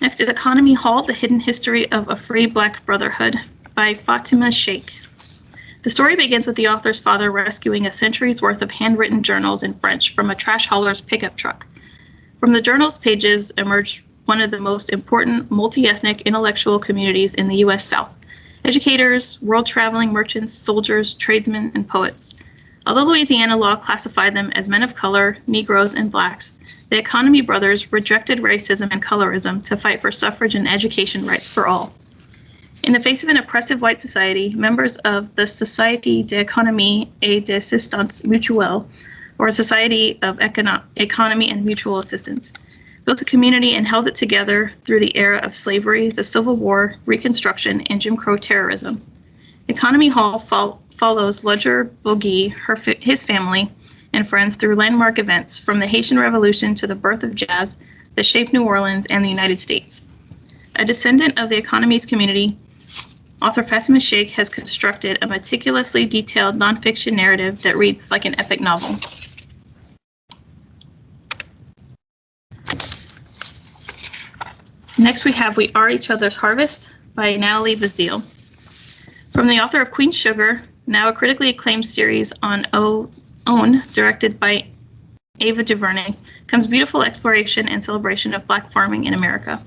Next is Economy Hall, The Hidden History of a Free Black Brotherhood by Fatima Shaik. The story begins with the author's father rescuing a century's worth of handwritten journals in French from a trash hauler's pickup truck. From the journal's pages emerged one of the most important multi ethnic intellectual communities in the U.S. South educators, world traveling merchants, soldiers, tradesmen, and poets. Although Louisiana law classified them as men of color, Negroes, and blacks, the Economy Brothers rejected racism and colorism to fight for suffrage and education rights for all. In the face of an oppressive white society, members of the Société d'économie et d'assistance mutuelle, or Society of Econo- Economy and Mutual Assistance, built a community and held it together through the era of slavery, the Civil War, Reconstruction, and Jim Crow terrorism. Economy Hall fo- follows Ludger Boguille, his family, and friends through landmark events from the Haitian Revolution to the birth of jazz that shaped New Orleans and the United States. A descendant of the economy's community, author Fatima Shaik has constructed a meticulously detailed nonfiction narrative that reads like an epic novel. Next, we have We Are Each Other's Harvest by Natalie Baszile. From the author of Queen Sugar, now a critically acclaimed series on o- OWN, directed by Ava DuVernay, comes beautiful exploration and celebration of Black farming in America.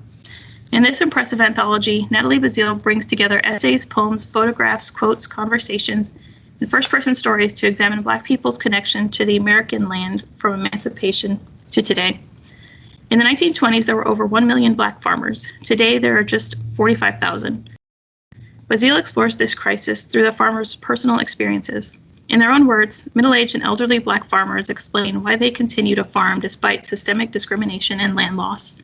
In this impressive anthology, Natalie Baszile brings together essays, poems, photographs, quotes, conversations, and first person stories to examine Black people's connection to the American land from emancipation to today. In the 1920s, there were over 1 million Black farmers. Today, there are just 45,000. Baszile explores this crisis through the farmers' personal experiences. In their own words, middle aged and elderly Black farmers explain why they continue to farm despite systemic discrimination and land loss.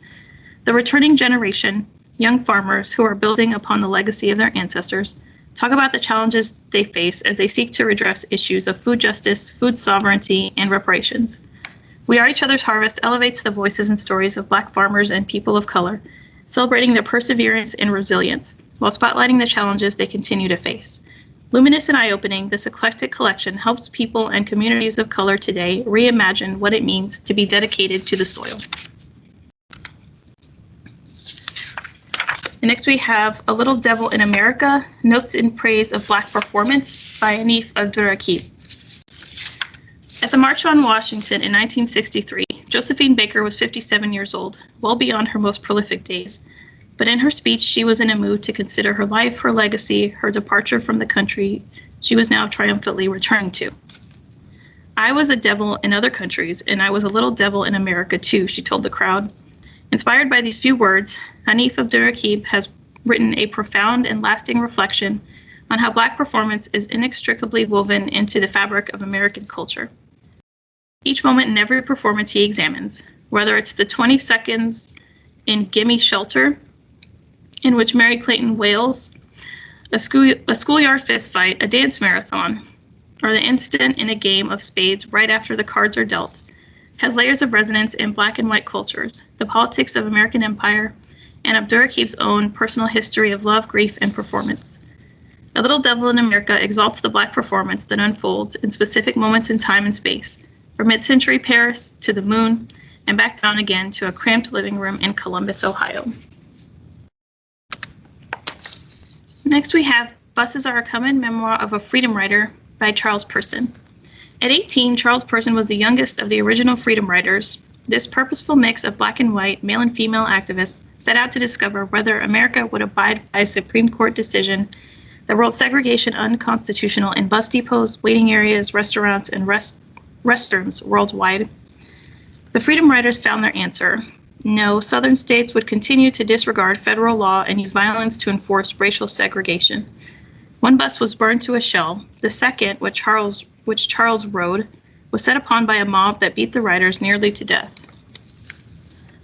The returning generation, young farmers who are building upon the legacy of their ancestors, talk about the challenges they face as they seek to redress issues of food justice, food sovereignty, and reparations. We Are Each Other's Harvest elevates the voices and stories of Black farmers and people of color, celebrating their perseverance and resilience, while spotlighting the challenges they continue to face. Luminous and eye opening, this eclectic collection helps people and communities of color today reimagine what it means to be dedicated to the soil. And next we have A Little Devil in America Notes in Praise of Black Performance by Hanif Abdurraqib. At the March on Washington in 1963, Josephine Baker was 57 years old, well beyond her most prolific days. But in her speech, she was in a mood to consider her life, her legacy, her departure from the country she was now triumphantly returning to. I was a devil in other countries, and I was a little devil in America too, she told the crowd. Inspired by these few words, Hanif Abdurraqib has written a profound and lasting reflection on how Black performance is inextricably woven into the fabric of American culture each moment in every performance he examines, whether it's the 20 seconds in Gimme Shelter, in which Merry Clayton wails, a, school, a schoolyard fistfight, a dance marathon, or the instant in a game of spades right after the cards are dealt, has layers of resonance in black and white cultures, the politics of American empire, and Abdurraqib's own personal history of love, grief, and performance. A Little Devil in America exalts the black performance that unfolds in specific moments in time and space, from mid century Paris to the moon, and back down again to a cramped living room in Columbus, Ohio. Next, we have Buses Are a Comin' Memoir of a Freedom Rider by Charles Person. At 18, Charles Person was the youngest of the original freedom riders. This purposeful mix of black and white, male and female activists set out to discover whether America would abide by a Supreme Court decision that ruled segregation unconstitutional in bus depots, waiting areas, restaurants, and rest restrooms worldwide. The Freedom Riders found their answer. No, Southern states would continue to disregard federal law and use violence to enforce racial segregation. One bus was burned to a shell. The second, which Charles, which Charles rode, was set upon by a mob that beat the riders nearly to death.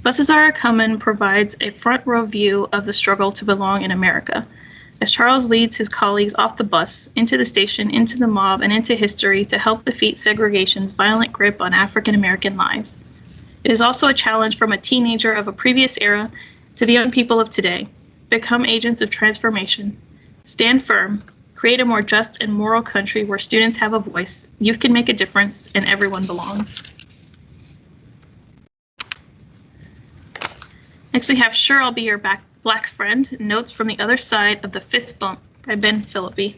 Buses Are a Comin' provides a front row view of the struggle to belong in America as Charles leads his colleagues off the bus, into the station, into the mob, and into history to help defeat segregation's violent grip on African American lives. It is also a challenge from a teenager of a previous era to the young people of today. Become agents of transformation. Stand firm. Create a more just and moral country where students have a voice, youth can make a difference, and everyone belongs. Next, we have Sure I'll Be Your Back Black Friend, Notes from the Other Side of the Fist Bump by Ben Philippe.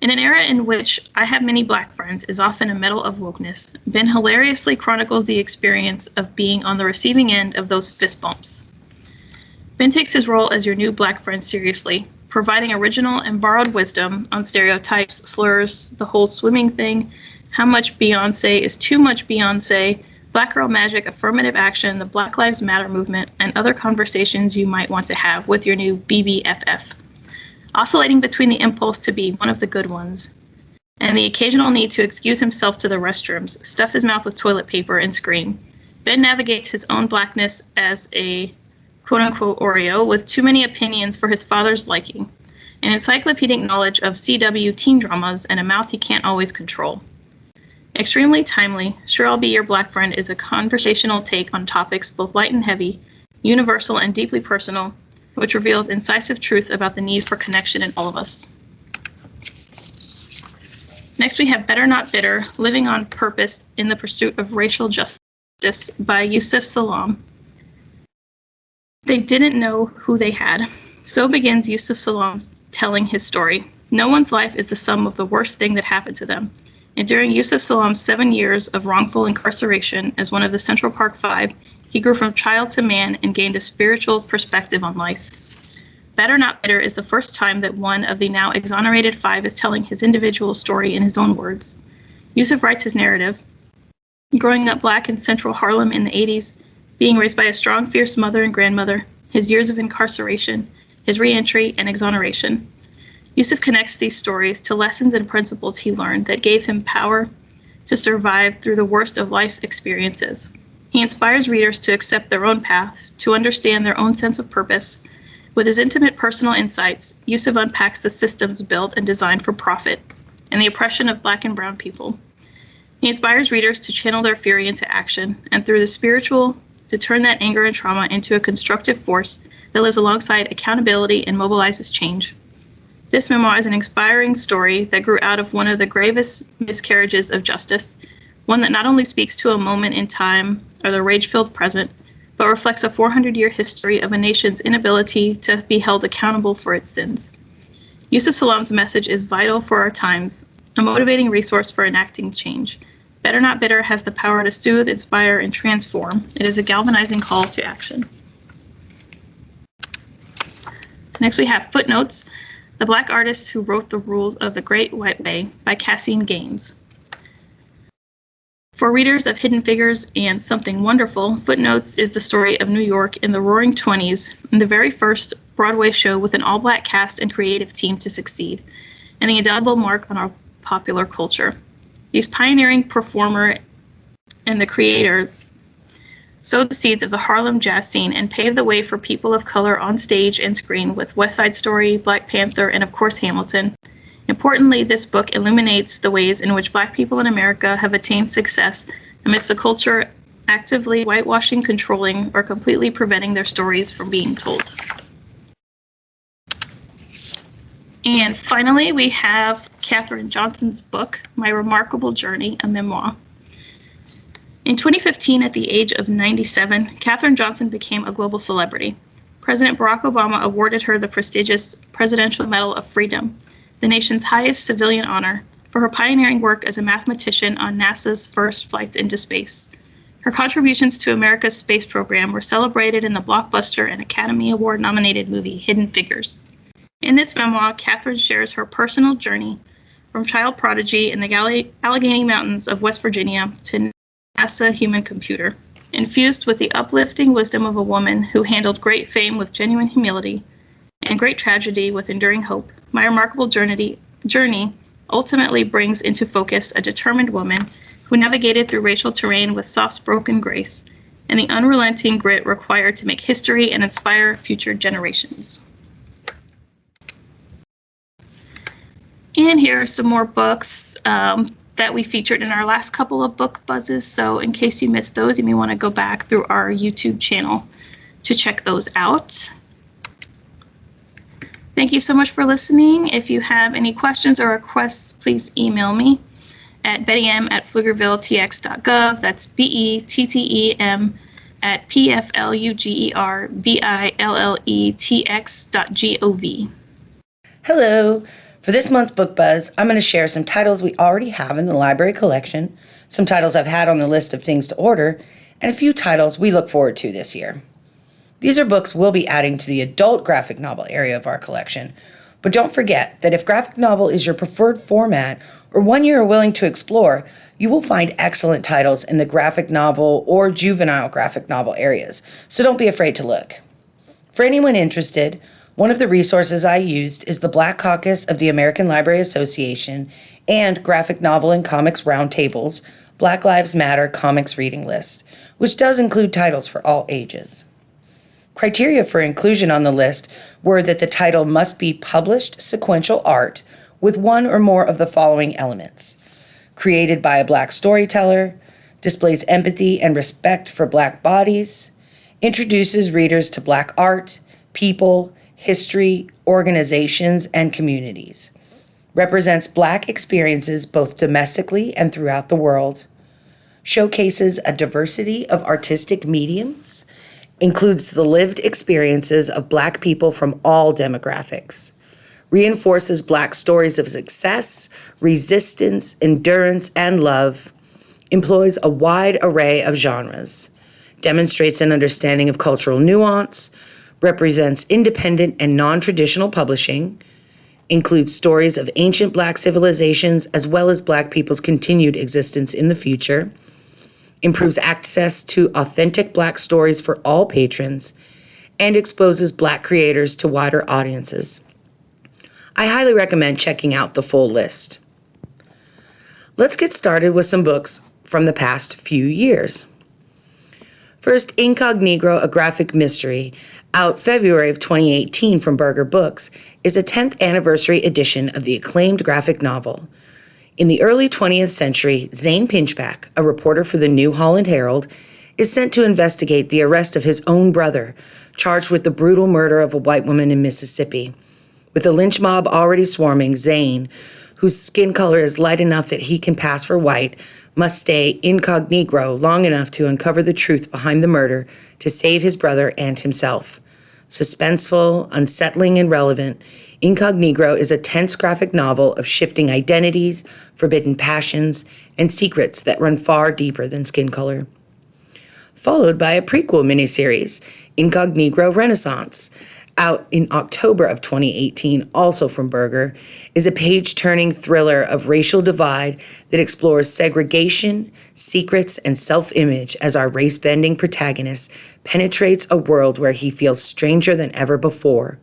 In an era in which I have many black friends is often a medal of wokeness, Ben hilariously chronicles the experience of being on the receiving end of those fist bumps. Ben takes his role as your new black friend seriously, providing original and borrowed wisdom on stereotypes, slurs, the whole swimming thing, how much Beyonce is too much Beyonce, Black Girl Magic, affirmative action, the Black Lives Matter movement, and other conversations you might want to have with your new BBFF. Oscillating between the impulse to be one of the good ones and the occasional need to excuse himself to the restrooms, stuff his mouth with toilet paper, and scream. Ben navigates his own blackness as a quote unquote Oreo with too many opinions for his father's liking, an encyclopedic knowledge of CW teen dramas, and a mouth he can't always control. Extremely timely, Sure I'll Be Your Black Friend is a conversational take on topics both light and heavy, universal and deeply personal, which reveals incisive truth about the need for connection in all of us. Next, we have Better Not Bitter Living on Purpose in the Pursuit of Racial Justice by Yusef Salaam. They didn't know who they had. So begins Yusef Salaam's telling his story. No one's life is the sum of the worst thing that happened to them. And during Yusef Salaam's seven years of wrongful incarceration as one of the Central Park Five, he grew from child to man and gained a spiritual perspective on life. Better Not Bitter is the first time that one of the now exonerated five is telling his individual story in his own words. Yusuf writes his narrative. Growing up black in central Harlem in the 80s, being raised by a strong, fierce mother and grandmother, his years of incarceration, his reentry, and exoneration. Yusef connects these stories to lessons and principles he learned that gave him power to survive through the worst of life's experiences. He inspires readers to accept their own path, to understand their own sense of purpose, with his intimate personal insights, Yusef unpacks the systems built and designed for profit and the oppression of Black and Brown people. He inspires readers to channel their fury into action and through the spiritual, to turn that anger and trauma into a constructive force that lives alongside accountability and mobilizes change. This memoir is an inspiring story that grew out of one of the gravest miscarriages of justice, one that not only speaks to a moment in time or the rage filled present, but reflects a 400 year history of a nation's inability to be held accountable for its sins. Yusef Salaam's message is vital for our times, a motivating resource for enacting change. Better Not Bitter has the power to soothe, inspire, and transform. It is a galvanizing call to action. Next, we have Footnotes The Black Artists Who Wrote the Rules of the Great White Way by Caseen Gaines. For readers of Hidden Figures and Something Wonderful, Footnotes is the story of New York in the Roaring Twenties and the very first Broadway show with an all black cast and creative team to succeed, and the indelible mark on our popular culture. These pioneering performer and the creator sowed the seeds of the Harlem jazz scene and paved the way for people of color on stage and screen with West Side Story, Black Panther, and of course Hamilton, Importantly, this book illuminates the ways in which Black people in America have attained success amidst a culture actively whitewashing, controlling, or completely preventing their stories from being told. And finally, we have Katherine Johnson's book, My Remarkable Journey, a memoir. In 2015, at the age of 97, Katherine Johnson became a global celebrity. President Barack Obama awarded her the prestigious Presidential Medal of Freedom, the nation's highest civilian honor, for her pioneering work as a mathematician on NASA's first flights into space. Her contributions to America's space program were celebrated in the blockbuster and Academy Award nominated movie Hidden Figures. In this memoir, Katherine shares her personal journey from child prodigy in the Allegheny Mountains of West Virginia to NASA human computer. Infused with the uplifting wisdom of a woman who handled great fame with genuine humility and great tragedy with enduring hope, my remarkable journey, journey ultimately brings into focus a determined woman who navigated through racial terrain with soft spoken grace and the unrelenting grit required to make history and inspire future generations. And here are some more books um, that we featured in our last couple of book buzzes. So in case you missed those, you may want to go back through our YouTube channel to check those out. Thank you so much for listening. If you have any questions or requests, please email me at bettem at pflugervilletx.gov. That's B-E-T-T-E-M at P-F-L-U-G-E-R-V-I-L-L-E-T-X dot G-O-V. Hello. For this month's Book Buzz, I'm going to share some titles we already have in the library collection, some titles I've had on the list of things to order, and a few titles we look forward to this year. These are books we'll be adding to the adult graphic novel area of our collection. But don't forget that if graphic novel is your preferred format or one you are willing to explore, you will find excellent titles in the graphic novel or juvenile graphic novel areas, so don't be afraid to look. For anyone interested, one of the resources I used is the Black Caucus of the American Library Association and Graphic Novel and Comics Roundtables Black Lives Matter Comics Reading List, which does include titles for all ages. Criteria for inclusion on the list were that the title must be published sequential art with one or more of the following elements created by a Black storyteller, displays empathy and respect for Black bodies, introduces readers to Black art, people, history, organizations, and communities, represents Black experiences both domestically and throughout the world, showcases a diversity of artistic mediums, includes the lived experiences of Black people from all demographics, reinforces Black stories of success, resistance, endurance, and love, employs a wide array of genres, demonstrates an understanding of cultural nuance, represents independent and non traditional publishing, includes stories of ancient Black civilizations as well as Black people's continued existence in the future, improves access to authentic Black stories for all patrons, and exposes Black creators to wider audiences. I highly recommend checking out the full list. Let's get started with some books from the past few years. First, Incognegro, a graphic mystery, out February of 2018 from Berger Books, is a 10th anniversary edition of the acclaimed graphic novel. In the early 20th century, Zane Pinchback, a reporter for the New Holland Herald, is sent to investigate the arrest of his own brother, charged with the brutal murder of a white woman in Mississippi. With the lynch mob already swarming, Zane, whose skin color is light enough that he can pass for white, must stay incognito long enough to uncover the truth behind the murder to save his brother and himself. Suspenseful, unsettling, and relevant, Incognegro is a tense graphic novel of shifting identities, forbidden passions, and secrets that run far deeper than skin color. Followed by a prequel miniseries, Incognegro Renaissance, out in October of 2018, also from Berger, is a page turning thriller of racial divide that explores segregation, secrets, and self image as our race bending protagonist penetrates a world where he feels stranger than ever before.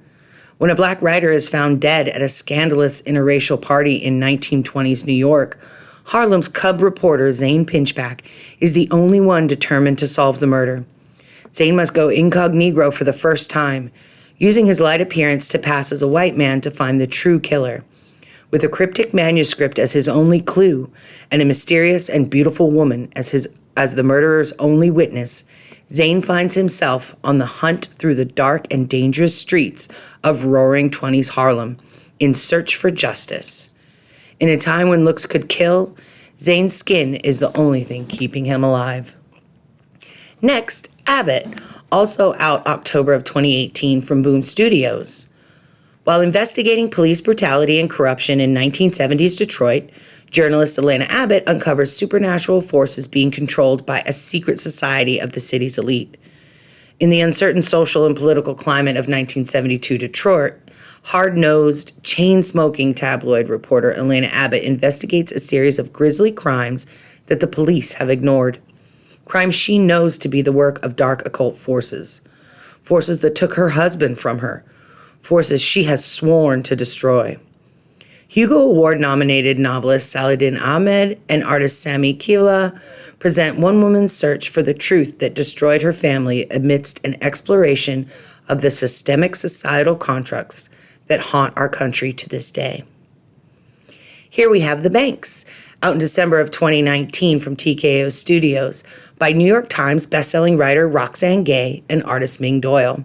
When a black writer is found dead at a scandalous interracial party in 1920s New York, Harlem's cub reporter Zane Pinchback is the only one determined to solve the murder. Zane must go incognito for the first time using his light appearance to pass as a white man to find the true killer. With a cryptic manuscript as his only clue and a mysterious and beautiful woman as his as the murderer's only witness, Zane finds himself on the hunt through the dark and dangerous streets of roaring 20s Harlem in search for justice. In a time when looks could kill, Zane's skin is the only thing keeping him alive. Next, Abbott, also out October of 2018 from Boom Studios. While investigating police brutality and corruption in 1970s Detroit, journalist Elena Abbott uncovers supernatural forces being controlled by a secret society of the city's elite. In the uncertain social and political climate of 1972 Detroit, hard nosed, chain smoking tabloid reporter Elena Abbott investigates a series of grisly crimes that the police have ignored crimes she knows to be the work of dark occult forces, forces that took her husband from her, forces she has sworn to destroy. Hugo Award nominated novelist Saladin Ahmed and artist Sami Kivelä present one woman's search for the truth that destroyed her family amidst an exploration of the systemic societal constructs that haunt our country to this day. Here we have The Banks, out in December of 2019 from TKO Studios by New York Times bestselling writer Roxane Gay and artist Ming Doyle.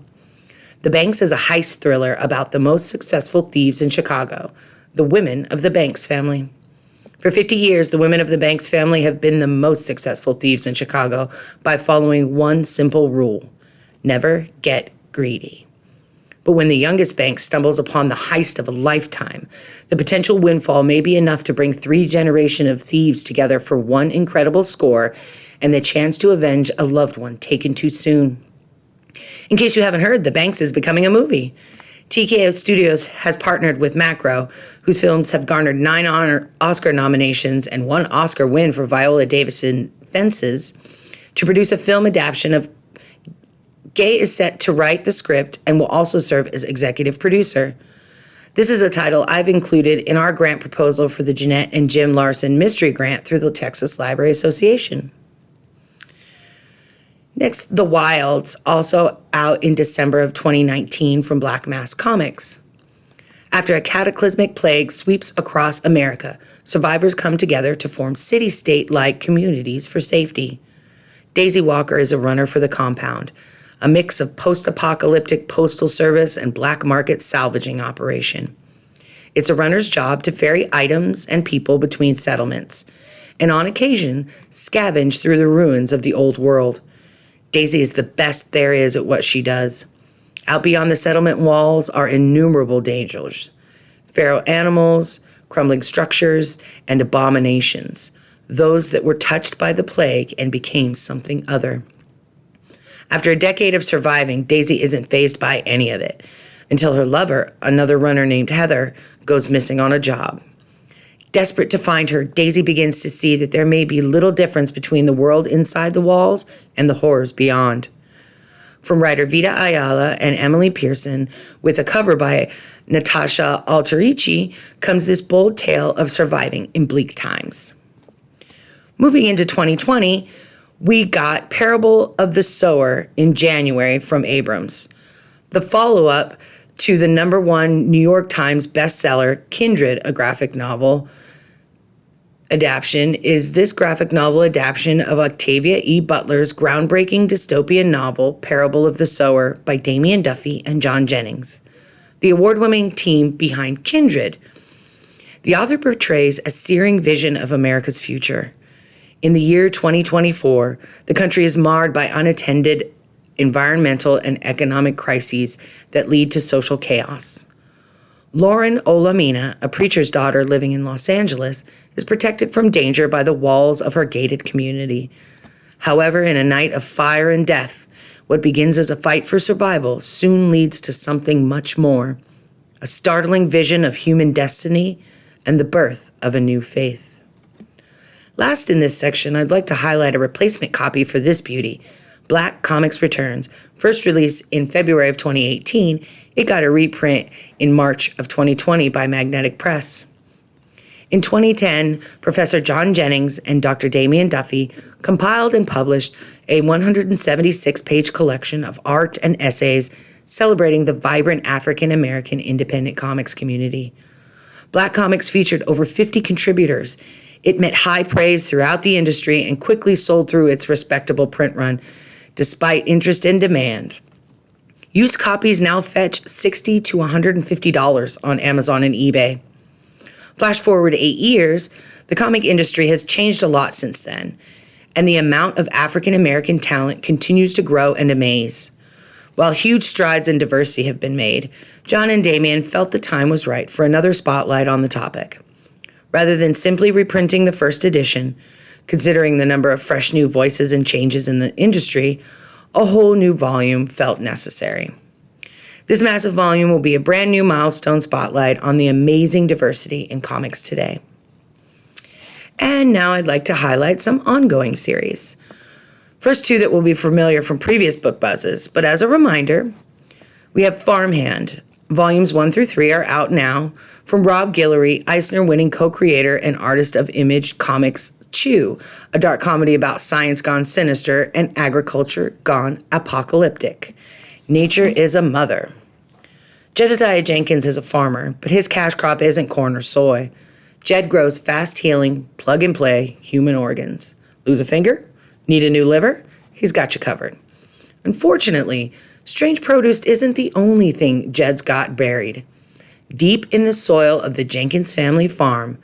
The Banks is a heist thriller about the most successful thieves in Chicago, the women of the Banks family. For 50 years, the women of the Banks family have been the most successful thieves in Chicago by following one simple rule never get greedy. But when the youngest bank stumbles upon the heist of a lifetime, the potential windfall may be enough to bring three generations of thieves together for one incredible score and the chance to avenge a loved one taken too soon. In case you haven't heard, The Banks is becoming a movie. TKO Studios has partnered with Macro, whose films have garnered nine honor Oscar nominations and one Oscar win for Viola Davis in Fences, to produce a film adaptation of Gay is set to write the script and will also serve as executive producer. This is a title I've included in our grant proposal for the Jeanette and Jim Larson Mystery Grant through the Texas Library Association. Next, The Wilds, also out in December of 2019 from Black Mask Comics. After a cataclysmic plague sweeps across America, survivors come together to form city state like communities for safety. Daisy Walker is a runner for the compound, a mix of post apocalyptic postal service and black market salvaging operation. It's a runner's job to ferry items and people between settlements, and on occasion, scavenge through the ruins of the old world. Daisy is the best there is at what she does. Out beyond the settlement walls are innumerable dangers feral animals, crumbling structures, and abominations, those that were touched by the plague and became something other. After a decade of surviving, Daisy isn't phased by any of it until her lover, another runner named Heather, goes missing on a job. Desperate to find her, Daisy begins to see that there may be little difference between the world inside the walls and the horrors beyond. From writer Vita Ayala and Emily Pearson, with a cover by Natasha Alterici, comes this bold tale of surviving in bleak times. Moving into 2020, we got Parable of the Sower in January from Abrams. The follow up to the number one New York Times bestseller, Kindred, a graphic novel adaptation, is this graphic novel adaptation of Octavia E. Butler's groundbreaking dystopian novel, Parable of the Sower, by Damian Duffy and John Jennings, the award winning team behind Kindred. The author portrays a searing vision of America's future. In the year 2024, the country is marred by unattended environmental and economic crises that lead to social chaos. Lauren Olamina, a preacher's daughter living in Los Angeles, is protected from danger by the walls of her gated community. However, in a night of fire and death, what begins as a fight for survival soon leads to something much more a startling vision of human destiny and the birth of a new faith. Last in this section, I'd like to highlight a replacement copy for this beauty Black Comics Returns. First released in February of 2018, it got a reprint in March of 2020 by Magnetic Press. In 2010, Professor John Jennings and Dr. Damian Duffy compiled and published a 176 page collection of art and essays celebrating the vibrant African American independent comics community. Black Comics featured over 50 contributors. It met high praise throughout the industry and quickly sold through its respectable print run, despite interest and demand. Used copies now fetch 60 to $150 on Amazon and eBay. Flash forward eight years, the comic industry has changed a lot since then, and the amount of African American talent continues to grow and amaze. While huge strides in diversity have been made, John and Damian felt the time was right for another spotlight on the topic. Rather than simply reprinting the first edition, Considering the number of fresh new voices and changes in the industry, a whole new volume felt necessary. This massive volume will be a brand new milestone spotlight on the amazing diversity in comics today. And now I'd like to highlight some ongoing series. First, two that will be familiar from previous book buzzes, but as a reminder, we have Farmhand. Volumes 1 through 3 are out now from Rob Guillory, Eisner winning co creator and artist of Image Comics Chew, a dark comedy about science gone sinister and agriculture gone apocalyptic. Nature is a mother. Jedediah Jenkins is a farmer, but his cash crop isn't corn or soy. Jed grows fast healing, plug and play human organs. Lose a finger? Need a new liver? He's got you covered. Unfortunately, strange produce isn't the only thing Jed's got buried. Deep in the soil of the Jenkins family farm,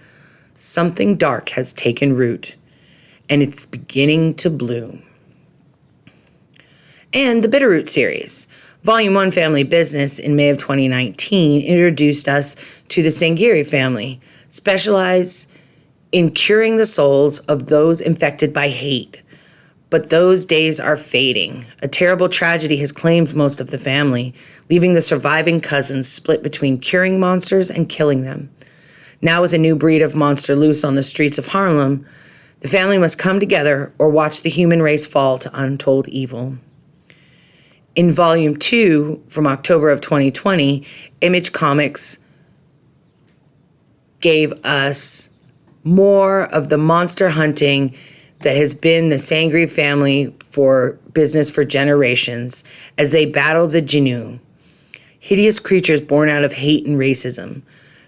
something dark has taken root and it's beginning to bloom. And the Bitterroot series. Volume 1 Family Business in May of 2019 introduced us to the Sangerye family, specialized in curing the souls of those infected by hate. But those days are fading. A terrible tragedy has claimed most of the family, leaving the surviving cousins split between curing monsters and killing them. Now, with a new breed of monster loose on the streets of Harlem, the family must come together or watch the human race fall to untold evil. In volume two from October of 2020, Image Comics gave us more of the monster hunting that has been the Sangerye family for business for generations as they battle the Jinoo. hideous creatures born out of hate and racism.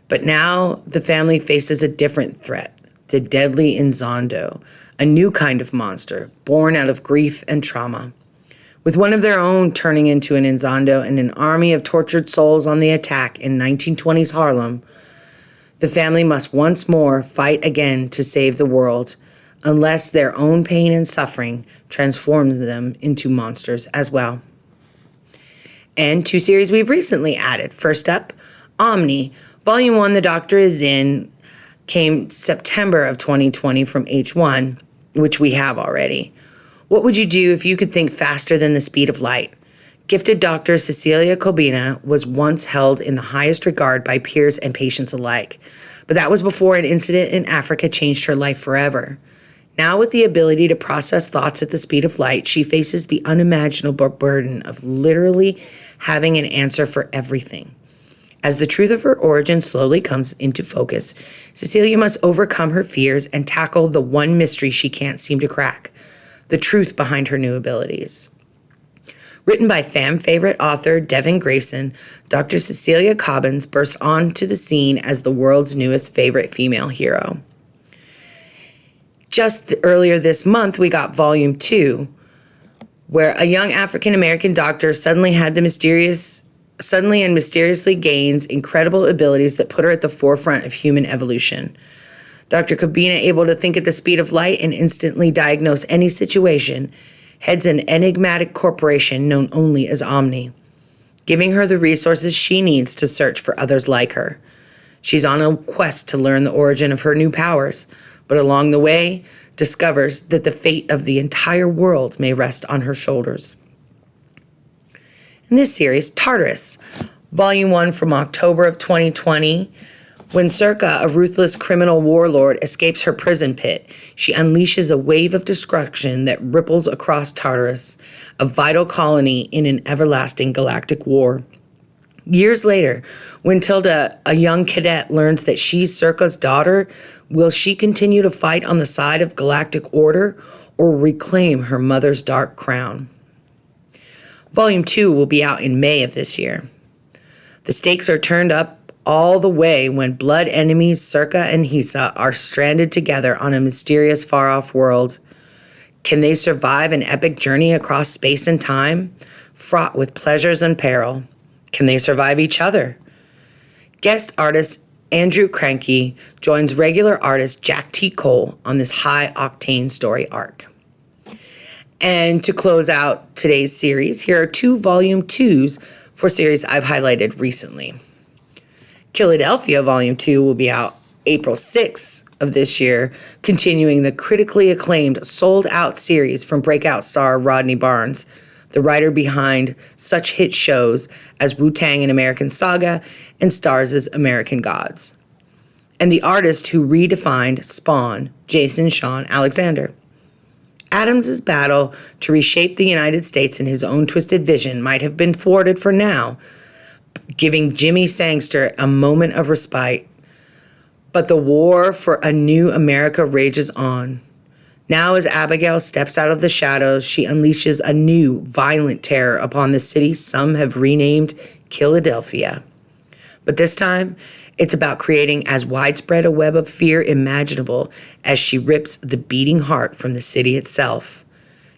But now the family faces a different threat the deadly Inzondo, a new kind of monster born out of grief and trauma. With one of their own turning into an Inzondo and an army of tortured souls on the attack in 1920s Harlem, the family must once more fight again to save the world, unless their own pain and suffering transforms them into monsters as well. And two series we've recently added. First up, Omni, Volume 1, The Doctor is in, came September of 2020 from H1, which we have already. What would you do if you could think faster than the speed of light? Gifted doctor Cecilia Cobbina was once held in the highest regard by peers and patients alike, but that was before an incident in Africa changed her life forever. Now, with the ability to process thoughts at the speed of light, she faces the unimaginable burden of literally having an answer for everything. As the truth of her origin slowly comes into focus, Cecilia must overcome her fears and tackle the one mystery she can't seem to crack the truth behind her new abilities. Written by fan favorite author Devin Grayson, Dr. Cecilia Cobbins bursts onto the scene as the world's newest favorite female hero. Just earlier this month, we got Volume 2, where a young African American doctor suddenly had the mysterious suddenly and mysteriously gains incredible abilities that put her at the forefront of human evolution. Dr. Cobbina, able to think at the speed of light and instantly diagnose any situation, heads an enigmatic corporation known only as Omni, giving her the resources she needs to search for others like her. She's on a quest to learn the origin of her new powers, but along the way, discovers that the fate of the entire world may rest on her shoulders in this series, Tartarus, Volume 1 from October of 2020. When Circa, a ruthless criminal warlord, escapes her prison pit, she unleashes a wave of destruction that ripples across Tartarus, a vital colony in an everlasting galactic war. Years later, when Tilda, a young cadet, learns that she's Circa's daughter, will she continue to fight on the side of galactic order or reclaim her mother's dark crown? Volume 2 will be out in May of this year. The stakes are turned up all the way when blood enemies Circa and Hisa are stranded together on a mysterious far off world. Can they survive an epic journey across space and time, fraught with pleasures and peril? Can they survive each other? Guest artist Andrew Cranky joins regular artist Jack T. Cole on this high octane story arc. And to close out today's series, here are two volume twos for series I've highlighted recently. Killadelphia Volume 2 will be out April 6th of this year, continuing the critically acclaimed sold out series from breakout star Rodney Barnes, the writer behind such hit shows as Wu Tang and American Saga and Starz' American Gods, and the artist who redefined Spawn, Jason Shawn Alexander. Adams's battle to reshape the United States in his own twisted vision might have been thwarted for now, giving Jimmy Sangster a moment of respite. But the war for a new America rages on. Now, as Abigail steps out of the shadows, she unleashes a new violent terror upon the city some have renamed Killadelphia. But this time, it's about creating as widespread a web of fear imaginable as she rips the beating heart from the city itself.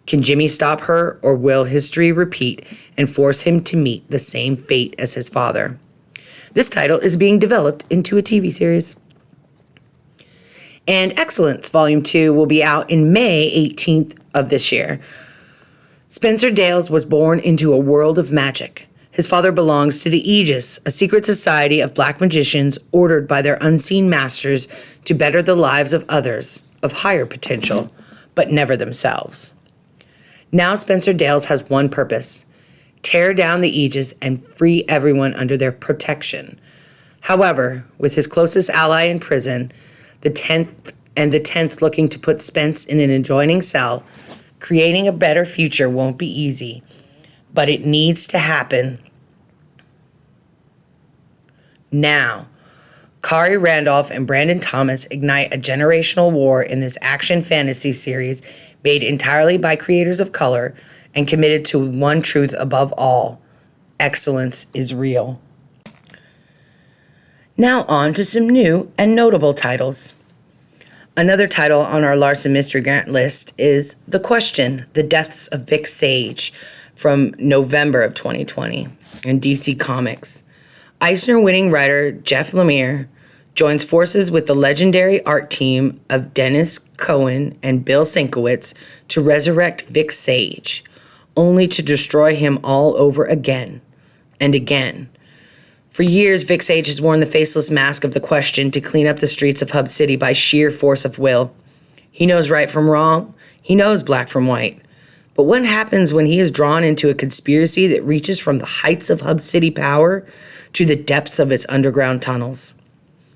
Can Jimmy stop her, or will history repeat and force him to meet the same fate as his father? This title is being developed into a TV series. And Excellence Volume 2 will be out in May 18th of this year. Spencer Dales was born into a world of magic. His father belongs to the Aegis, a secret society of black magicians ordered by their unseen masters to better the lives of others of higher potential, but never themselves. Now Spencer Dales has one purpose tear down the Aegis and free everyone under their protection. However, with his closest ally in prison, the 10th and the 10th looking to put Spence in an adjoining cell, creating a better future won't be easy, but it needs to happen now. Khary Randolph and Brandon Thomas ignite a generational war in this action fantasy series made entirely by creators of color and committed to one truth above all excellence is real. Now, on to some new and notable titles. Another title on our Larson Mystery Grant list is The Question The Deaths of Vic Sage from November of 2020 in DC Comics. Eisner winning writer Jeff Lemire joins forces with the legendary art team of Denys Cowan and Bill Sienkiewicz to resurrect Vic Sage, only to destroy him all over again and again for years, Vic Sage has worn the faceless mask of the question to clean up the streets of Hub City by sheer force of will. He knows right from wrong, he knows black from white. But what happens when he is drawn into a conspiracy that reaches from the heights of Hub City power to the depths of its underground tunnels?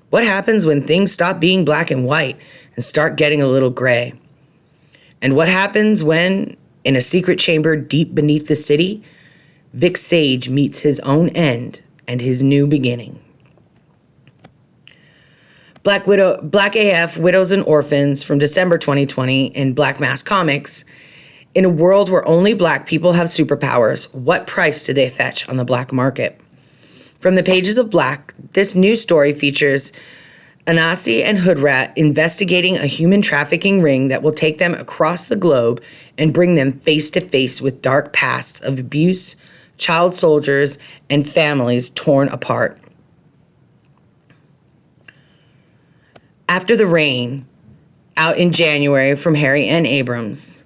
What happens when things stop being black and white and start getting a little gray? And what happens when, in a secret chamber deep beneath the city, Vic Sage meets his own end and his new beginning. Black Widow, Black AF, Widows and Orphans from December 2020 in Black Mask Comics. In a world where only black people have superpowers, what price do they fetch on the black market? From the pages of Black, this new story features Anasi and Hoodrat investigating a human trafficking ring that will take them across the globe and bring them face to face with dark pasts of abuse, child soldiers, and families torn apart. After the Rain, out in January from Harry N. Abrams.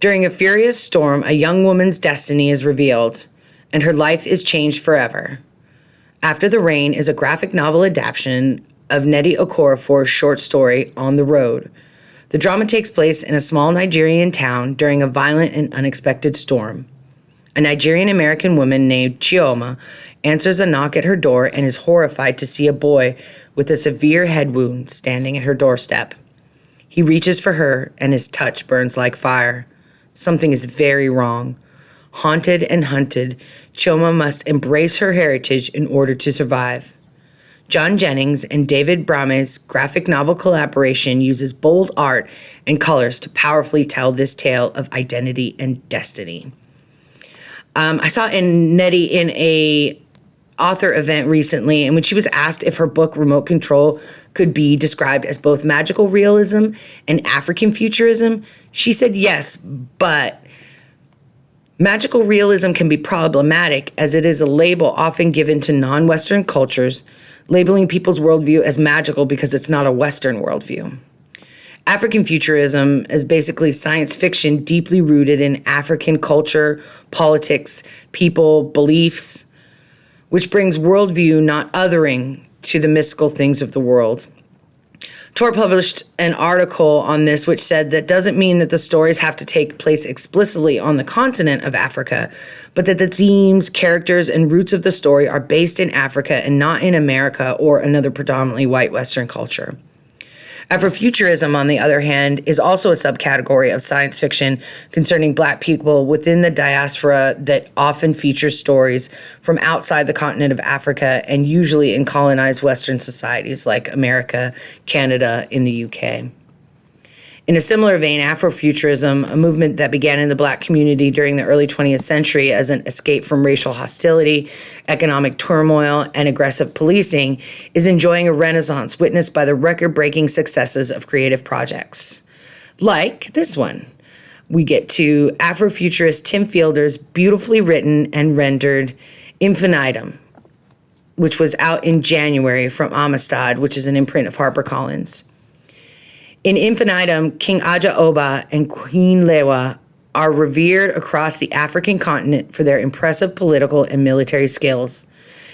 During a furious storm, a young woman's destiny is revealed, and her life is changed forever. After the Rain is a graphic novel adaptation of Nnedi Okorafor's short story, On the Road. The drama takes place in a small Nigerian town during a violent and unexpected storm. A Nigerian American woman named Chioma answers a knock at her door and is horrified to see a boy with a severe head wound standing at her doorstep. He reaches for her and his touch burns like fire. Something is very wrong. Haunted and hunted, Chioma must embrace her heritage in order to survive. John Jennings and David Brame's graphic novel collaboration uses bold art and colors to powerfully tell this tale of identity and destiny. Um, I saw in Nnedi in a author event recently, and when she was asked if her book Remote Control could be described as both magical realism and African futurism, she said yes, but magical realism can be problematic as it is a label often given to non Western cultures, labeling people's worldview as magical because it's not a Western worldview. African futurism is basically science fiction deeply rooted in African culture, politics, people, beliefs, which brings worldview, not othering, to the mystical things of the world. Tor published an article on this, which said that doesn't mean that the stories have to take place explicitly on the continent of Africa, but that the themes, characters, and roots of the story are based in Africa and not in America or another predominantly white Western culture. Afrofuturism, on the other hand, is also a subcategory of science fiction concerning Black people within the diaspora that often features stories from outside the continent of Africa and usually in colonized Western societies like America, Canada, in the UK. In a similar vein, Afrofuturism, a movement that began in the black community during the early 20th century as an escape from racial hostility, economic turmoil, and aggressive policing, is enjoying a renaissance witnessed by the record breaking successes of creative projects. Like this one. We get to Afrofuturist Tim Fielder's beautifully written and rendered Infinitum, which was out in January from Amistad, which is an imprint of HarperCollins. In infinitum, King Aja Oba and Queen Lewa are revered across the African continent for their impressive political and military skills.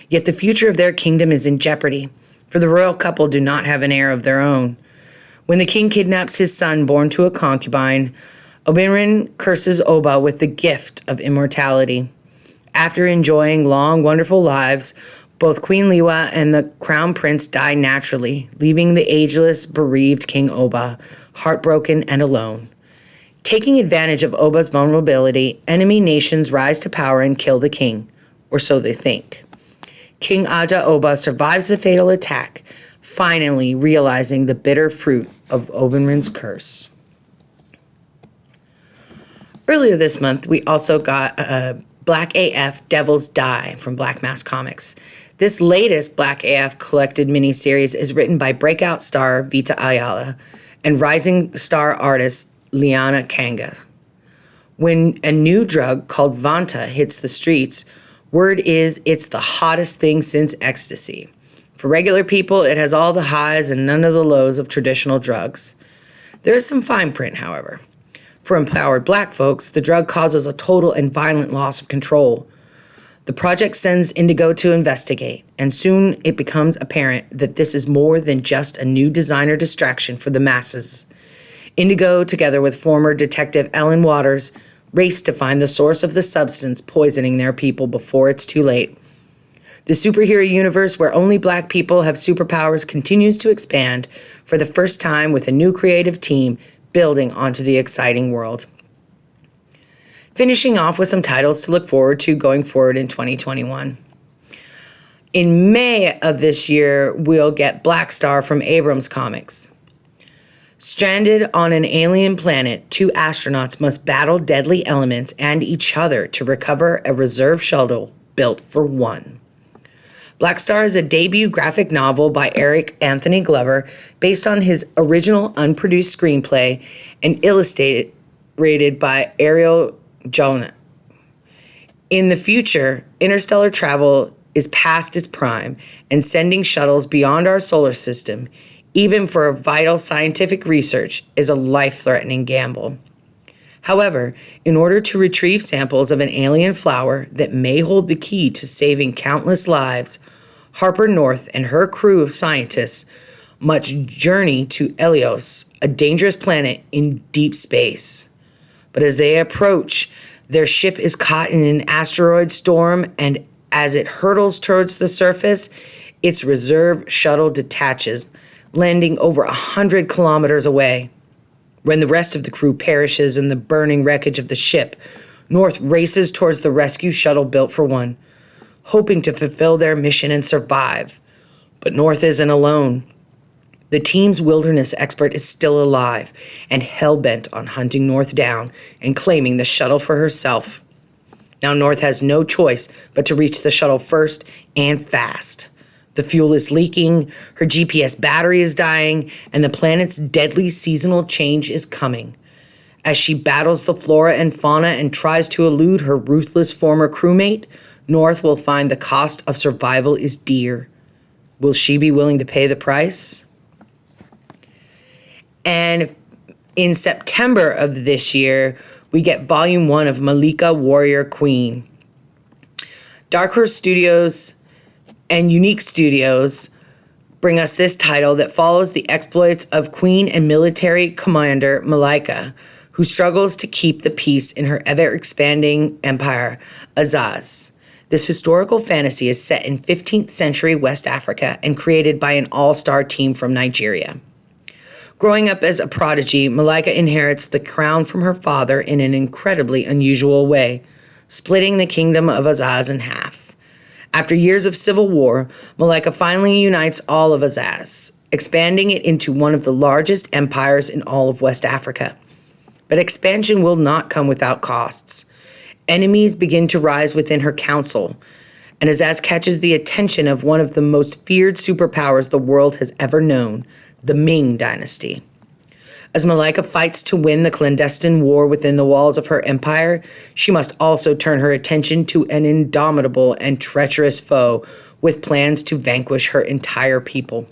Yet the future of their kingdom is in jeopardy, for the royal couple do not have an heir of their own. When the king kidnaps his son born to a concubine, Obinrin curses Oba with the gift of immortality. After enjoying long, wonderful lives, both Queen Liwa and the crown prince die naturally, leaving the ageless, bereaved King Oba heartbroken and alone. Taking advantage of Oba's vulnerability, enemy nations rise to power and kill the king, or so they think. King Aja Oba survives the fatal attack, finally realizing the bitter fruit of Obinrin's curse. Earlier this month, we also got uh, a Black AF Devils Die from Black Mask Comics. This latest Black AF collected miniseries is written by breakout star Vita Ayala and rising star artist Liana Kangas. When a new drug called Vanta hits the streets, word is it's the hottest thing since ecstasy. For regular people, it has all the highs and none of the lows of traditional drugs. There is some fine print, however. For empowered black folks, the drug causes a total and violent loss of control. The project sends Indigo to investigate, and soon it becomes apparent that this is more than just a new designer distraction for the masses. Indigo, together with former detective Ellen Waters, race to find the source of the substance poisoning their people before it's too late. The superhero universe where only black people have superpowers continues to expand for the first time with a new creative team building onto the exciting world. Finishing off with some titles to look forward to going forward in 2021. In May of this year, we'll get Black Star from Abrams Comics. Stranded on an alien planet, two astronauts must battle deadly elements and each other to recover a reserve shuttle built for one. Black Star is a debut graphic novel by Eric Anthony Glover based on his original unproduced screenplay and illustrated by Ariel Jonah. In the future, interstellar travel is past its prime and sending shuttles beyond our solar system, even for vital scientific research, is a life threatening gamble. However, in order to retrieve samples of an alien flower that may hold the key to saving countless lives, Harper North and her crew of scientists must journey to Helios, a dangerous planet in deep space. But as they approach, their ship is caught in an asteroid storm, and as it hurtles towards the surface, its reserve shuttle detaches, landing over a hundred kilometers away. When the rest of the crew perishes in the burning wreckage of the ship, North races towards the rescue shuttle built for one, hoping to fulfill their mission and survive. But North isn't alone. The team's wilderness expert is still alive and hell bent on hunting North down and claiming the shuttle for herself. Now, North has no choice but to reach the shuttle first and fast. The fuel is leaking, her GPS battery is dying, and the planet's deadly seasonal change is coming. As she battles the flora and fauna and tries to elude her ruthless former crewmate, North will find the cost of survival is dear. Will she be willing to pay the price? And in September of this year, we get volume one of Malika Warrior Queen. Dark Horse Studios and YouNeek Studios bring us this title that follows the exploits of Queen and military commander Malika, who struggles to keep the peace in her ever expanding empire, Azaz. This historical fantasy is set in 15th century West Africa and created by an all star team from Nigeria. Growing up as a prodigy, Malika inherits the crown from her father in an incredibly unusual way, splitting the kingdom of Azaz in half. After years of civil war, Malika finally unites all of Azaz, expanding it into one of the largest empires in all of West Africa. But expansion will not come without costs. Enemies begin to rise within her council, and Azaz catches the attention of one of the most feared superpowers the world has ever known, the Ming Dynasty. As Malika fights to win the clandestine war within the walls of her empire, she must also turn her attention to an indomitable and treacherous foe with plans to vanquish her entire people.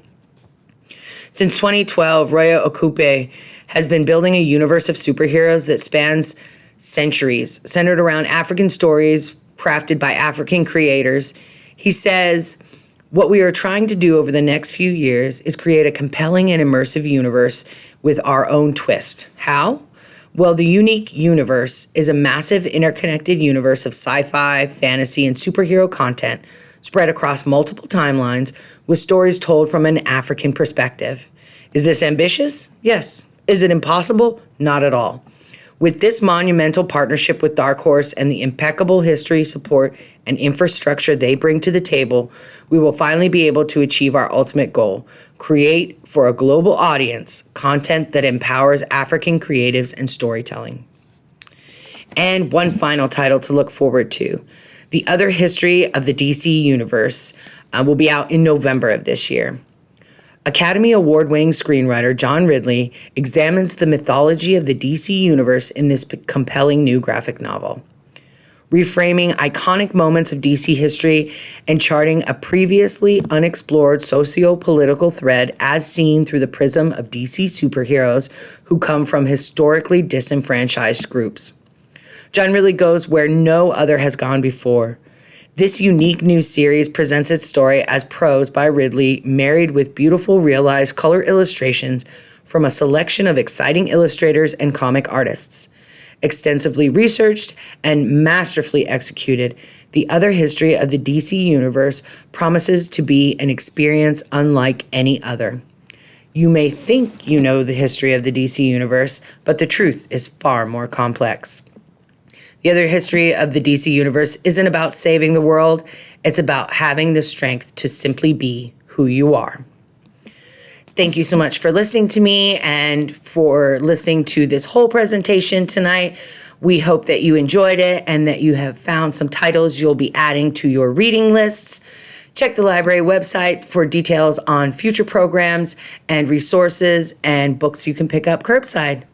Since 2012, Roye Okupe has been building a universe of superheroes that spans centuries, centered around African stories crafted by African creators. He says, what we are trying to do over the next few years is create a compelling and immersive universe with our own twist. How? Well, the unique universe is a massive interconnected universe of sci fi, fantasy, and superhero content spread across multiple timelines with stories told from an African perspective. Is this ambitious? Yes. Is it impossible? Not at all. With this monumental partnership with Dark Horse and the impeccable history, support, and infrastructure they bring to the table, we will finally be able to achieve our ultimate goal create for a global audience content that empowers African creatives and storytelling. And one final title to look forward to The Other History of the DC Universe uh, will be out in November of this year. Academy Award winning screenwriter John Ridley examines the mythology of the DC Universe in this compelling new graphic novel. Reframing iconic moments of DC history and charting a previously unexplored socio political thread as seen through the prism of DC superheroes who come from historically disenfranchised groups. John Ridley goes where no other has gone before this unique new series presents its story as prose by Ridley, married with beautiful realized color illustrations from a selection of exciting illustrators and comic artists. Extensively researched and masterfully executed, the other history of the DC universe promises to be an experience unlike any other. You may think you know the history of the DC universe, but the truth is far more complex. The other history of the DC universe isn't about saving the world, it's about having the strength to simply be who you are. Thank you so much for listening to me and for listening to this whole presentation tonight. We hope that you enjoyed it and that you have found some titles you'll be adding to your reading lists. Check the library website for details on future programs and resources and books you can pick up curbside.